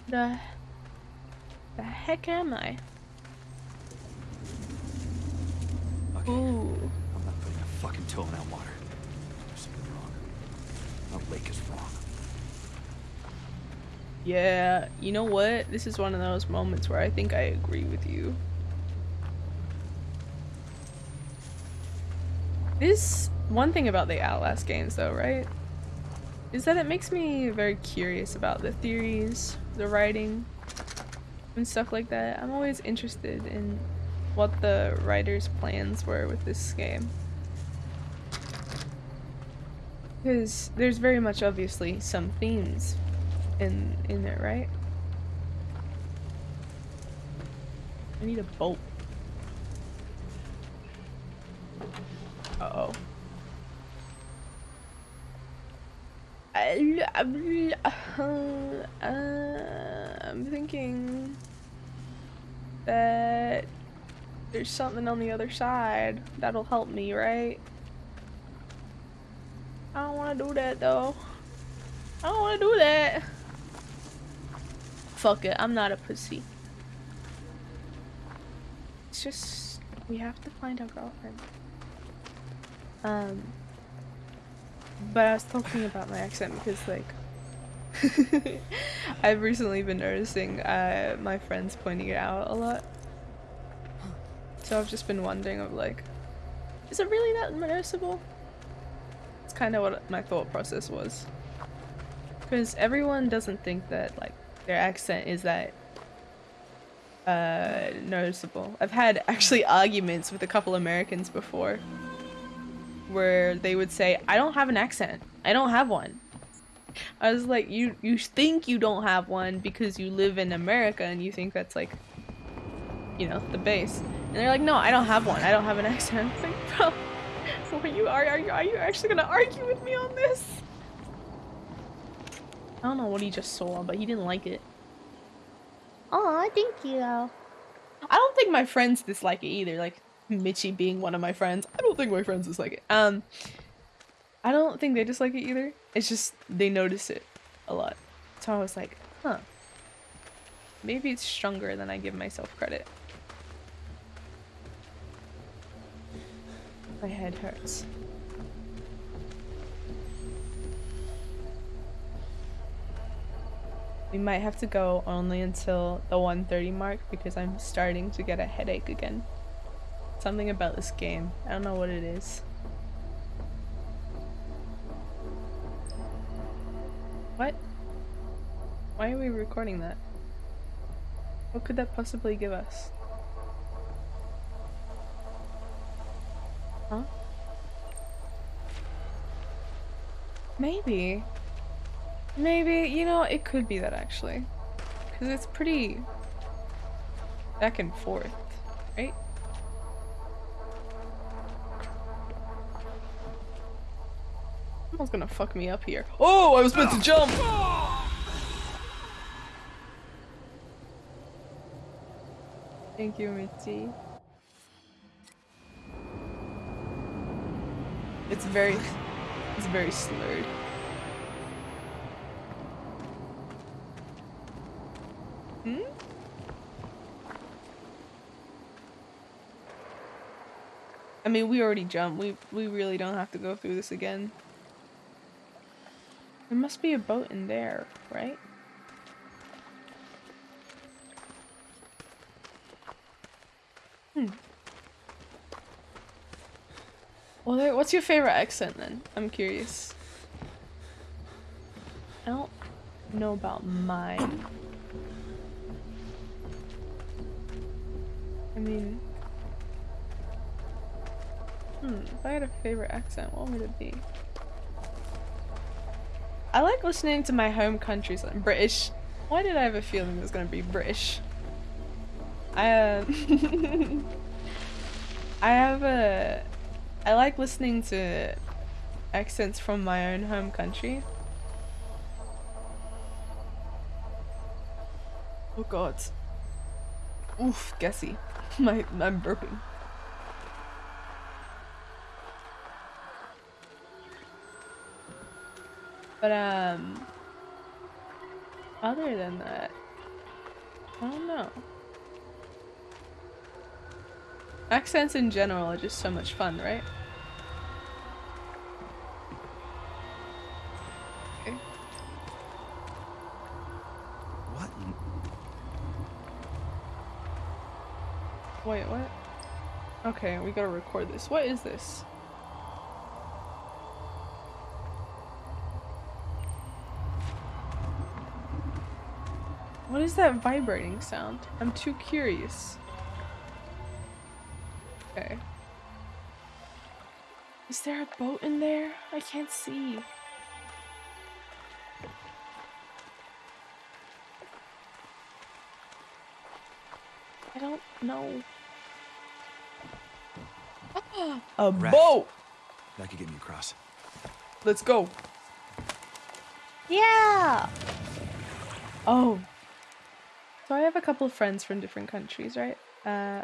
The the heck am I? Okay, Ooh. I'm not putting a fucking toe in that water. There's something wrong. The lake is. Yeah, you know what? This is one of those moments where I think I agree with you. This one thing about the Outlast games though, right? is that it makes me very curious about the theories, the writing, and stuff like that. I'm always interested in what the writer's plans were with this game. Because there's very much obviously some themes in in it, right? I need a bolt. Uh-oh. I'm thinking that there's something on the other side that'll help me, right? I don't want to do that though. I don't want to do that. Fuck it, I'm not a pussy. It's just we have to find our girlfriend. Um, but I was talking about my accent because like [laughs] I've recently been noticing uh, my friends pointing it out a lot. So I've just been wondering of like, is it really that noticeable? It's kind of what my thought process was. Because everyone doesn't think that like their accent is that uh, noticeable. I've had actually arguments with a couple Americans before where they would say, I don't have an accent. I don't have one. I was like, you you think you don't have one because you live in America and you think that's like, you know, the base. And they're like, no, I don't have one. I don't have an accent. [laughs] I'm like, bro, [laughs] are you are, are you are you actually gonna argue with me on this? I don't know what he just saw, but he didn't like it. Oh, thank you. I don't think my friends dislike it either. Like Mitchy being one of my friends. I don't think my friends dislike it. Um, I don't think they dislike it either. It's just they notice it a lot. So I was like, huh. Maybe it's stronger than I give myself credit. My head hurts. We might have to go only until the 130 mark because I'm starting to get a headache again. Something about this game. I don't know what it is. What? Why are we recording that? What could that possibly give us? Huh? Maybe. Maybe, you know, it could be that actually. Because it's pretty back and forth, right? Someone's gonna fuck me up here. Oh, I was meant to jump! Thank you, Mitzi. It's very, it's very slurred. Hmm? I mean, we already jumped. We we really don't have to go through this again. There must be a boat in there, right? Hmm. Well, what's your favorite accent then? I'm curious. I don't know about mine. I mean... Hmm, if I had a favorite accent, what would it be? I like listening to my home country's like British. Why did I have a feeling it was gonna be British? I uh, [laughs] I have a I like listening to accents from my own home country. Oh god. Oof, guessy. [laughs] my I'm burping. But, um, other than that, I don't know. Accents in general are just so much fun, right? Okay. What? Wait, what? Okay, we gotta record this. What is this? What is that vibrating sound? I'm too curious. Okay. Is there a boat in there? I can't see. I don't know. Ah! a Raft. boat! That could get me across. Let's go. Yeah. Oh. So I have a couple of friends from different countries, right? Uh,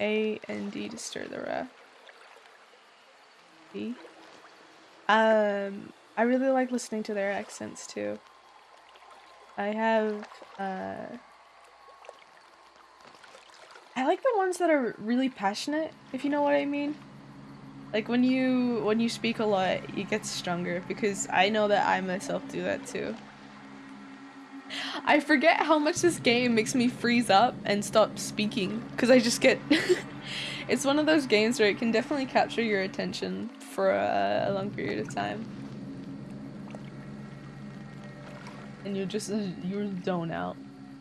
A and D to stir the raft. D. Um, I really like listening to their accents too. I have uh. I like the ones that are really passionate, if you know what I mean. Like when you when you speak a lot, it gets stronger because I know that I myself do that too. I forget how much this game makes me freeze up and stop speaking because I just get [laughs] It's one of those games where it can definitely capture your attention for a, a long period of time. And you're just you zone out.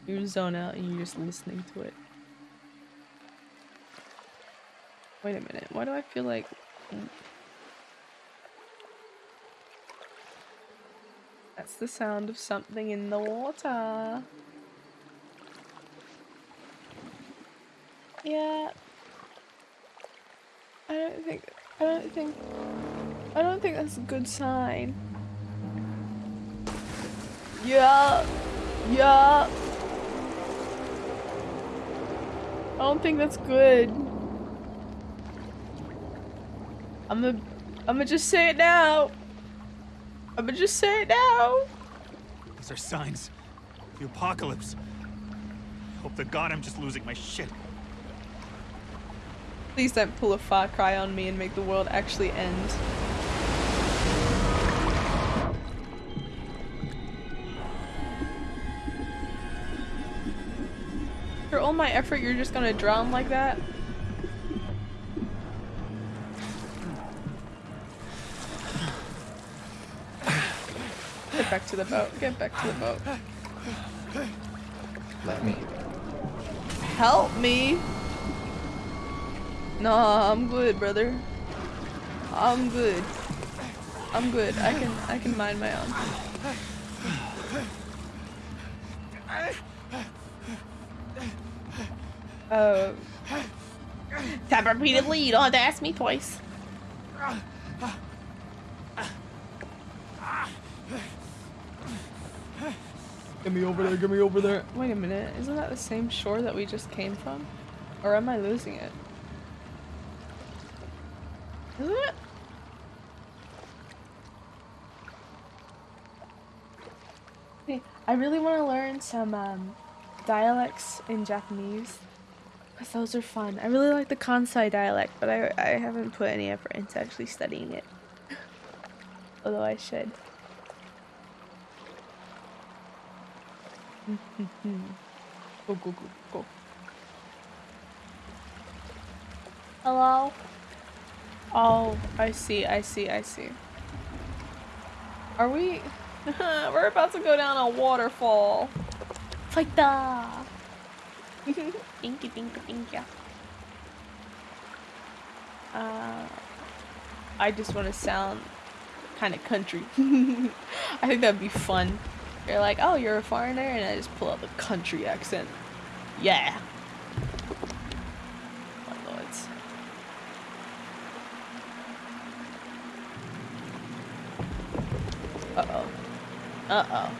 You zone out and you're just listening to it. Wait a minute, why do I feel like That's the sound of something in the water. Yeah. I don't think I don't think I don't think that's a good sign. Yeah. Yeah. I don't think that's good. I'm gonna, I'm gonna just say it now. I'm gonna just say it now. These are signs. The apocalypse. Hope to God I'm just losing my shit. Please don't pull a Far Cry on me and make the world actually end. For all my effort, you're just gonna drown like that? Get back to the boat. Get back to the boat. Let me. Help me! Nah, I'm good, brother. I'm good. I'm good. I can I can mind my own. Uh Tap repeatedly, you don't have to ask me twice. Get me over there, get me over there. Wait a minute, isn't that the same shore that we just came from? Or am I losing it? Isn't it? Hey, I really want to learn some um, dialects in Japanese. Because those are fun. I really like the Kansai dialect, but I, I haven't put any effort into actually studying it. [laughs] Although I should. [laughs] go, go, go, go. Hello? Oh, I see, I see, I see. Are we... [laughs] We're about to go down a waterfall. Fight da! Binky, [laughs] binky, binky. Uh, I just want to sound kind of country. I think that'd be fun. You're like, oh, you're a foreigner, and I just pull out the country accent. Yeah. My lords. Uh-oh. Uh-oh.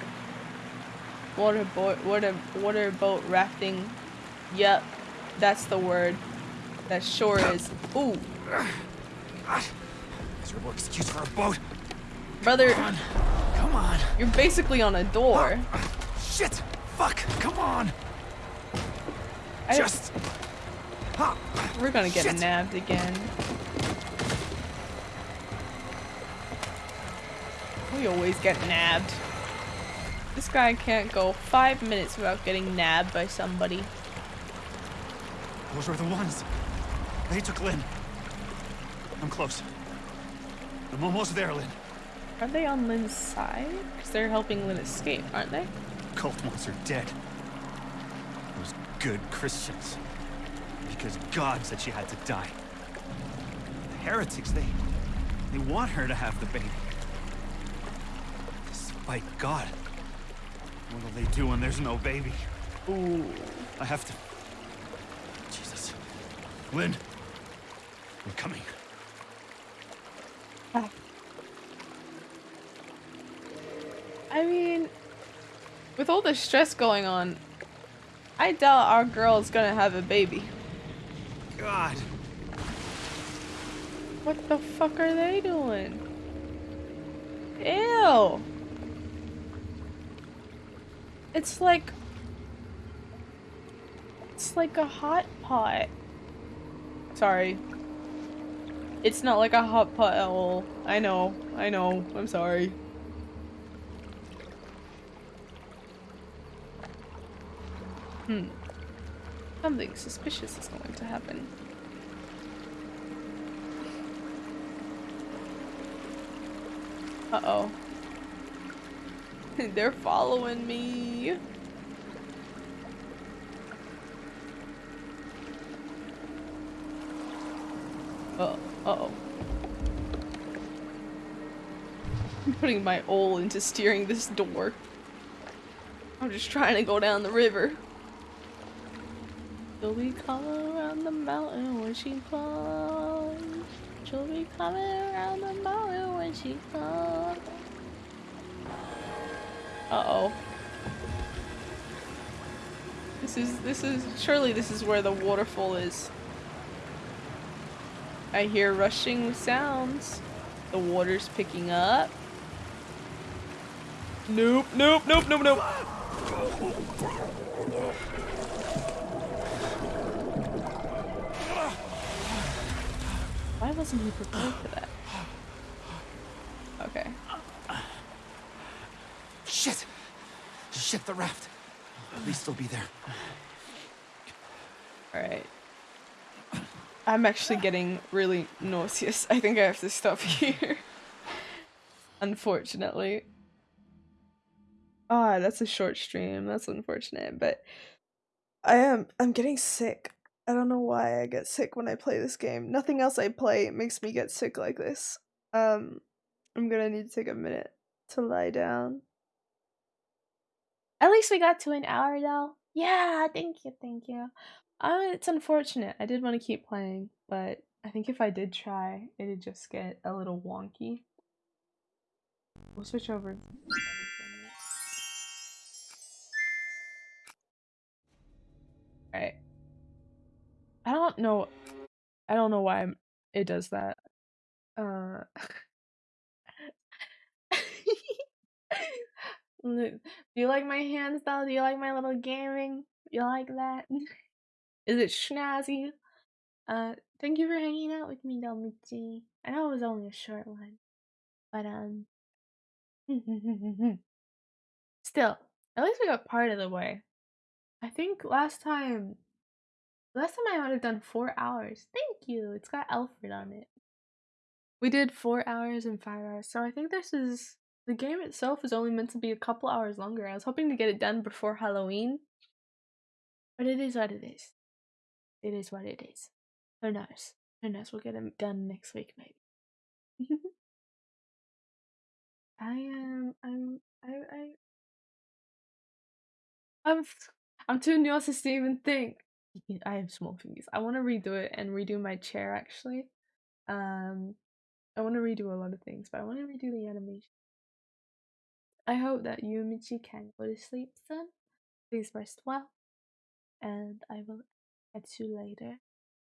Water boat, water, water boat rafting. Yep, that's the word. That sure is. Ooh, Miserable excuse for a boat. brother, Come on. you're basically on a door. Shit. Fuck. Come on. I- Just. Ah, We're gonna get Shit. nabbed again. We always get nabbed. This guy can't go five minutes without getting nabbed by somebody. Those were the ones. They took Lynn. I'm close. I'm almost there, Lynn. Are they on Lynn's side? Because they're helping Lynn escape, aren't they? Cult monster dead. Those good Christians. Because God said she had to die. The heretics, they... They want her to have the baby. Despite God. What'll they do when there's no baby? Ooh. I have to... Jesus. Lynn. I'm coming. I mean, with all the stress going on, I doubt our girl's gonna have a baby. God. What the fuck are they doing? Ew. It's like it's like a hot pot. Sorry. It's not like a hot pot at all. I know. I know. I'm sorry. Hmm. Something suspicious is going to happen. Uh-oh. [laughs] They're following me. Uh, uh-oh. I'm putting my all into steering this door. I'm just trying to go down the river. She'll be coming around the mountain when she comes. She'll be coming around the mountain when she comes. Uh-oh. This is, this is, surely this is where the waterfall is. I hear rushing sounds. The water's picking up. Nope, nope, nope, nope, nope. Why wasn't he prepared for that? Okay. Shit! Shit, the raft. At least they'll be there. Alright. I'm actually getting really nauseous. I think I have to stop [laughs] here. Unfortunately. Ah, that's a short stream. That's unfortunate, but I am I'm getting sick. I don't know why I get sick when I play this game. Nothing else I play makes me get sick like this. Um I'm gonna need to take a minute to lie down. At least we got to an hour though. Yeah, thank you, thank you. Uh, it's unfortunate. I did want to keep playing, but I think if I did try, it'd just get a little wonky. We'll switch over. Alright. I don't know. I don't know why I'm, it does that. Uh. [laughs] Do you like my hands though? Do you like my little gaming? You like that? [laughs] Is it snazzy? Uh, thank you for hanging out with me, Domichi. I know it was only a short one, but um, [laughs] still, at least we got part of the way. I think last time, last time I might have done four hours. Thank you. It's got Alfred on it. We did four hours and five hours, so I think this is the game itself is only meant to be a couple hours longer. I was hoping to get it done before Halloween, but it is what it is. It is what it is. Who knows? Who knows? We'll get it done next week, maybe. [laughs] I am. I'm. I. I. I'm. I'm too nauseous to even think. I have small fingers. I want to redo it and redo my chair. Actually, um, I want to redo a lot of things, but I want to redo the animation. I hope that you, Michi, can go to sleep soon. Please rest well, and I will catch you later.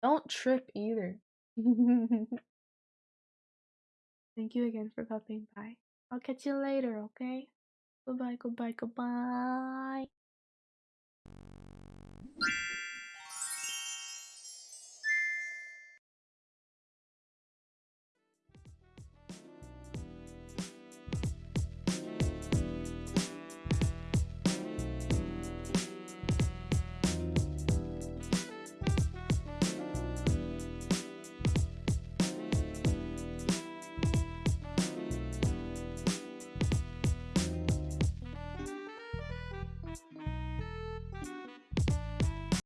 Don't trip either. [laughs] Thank you again for popping by. I'll catch you later, okay? Goodbye, goodbye, goodbye.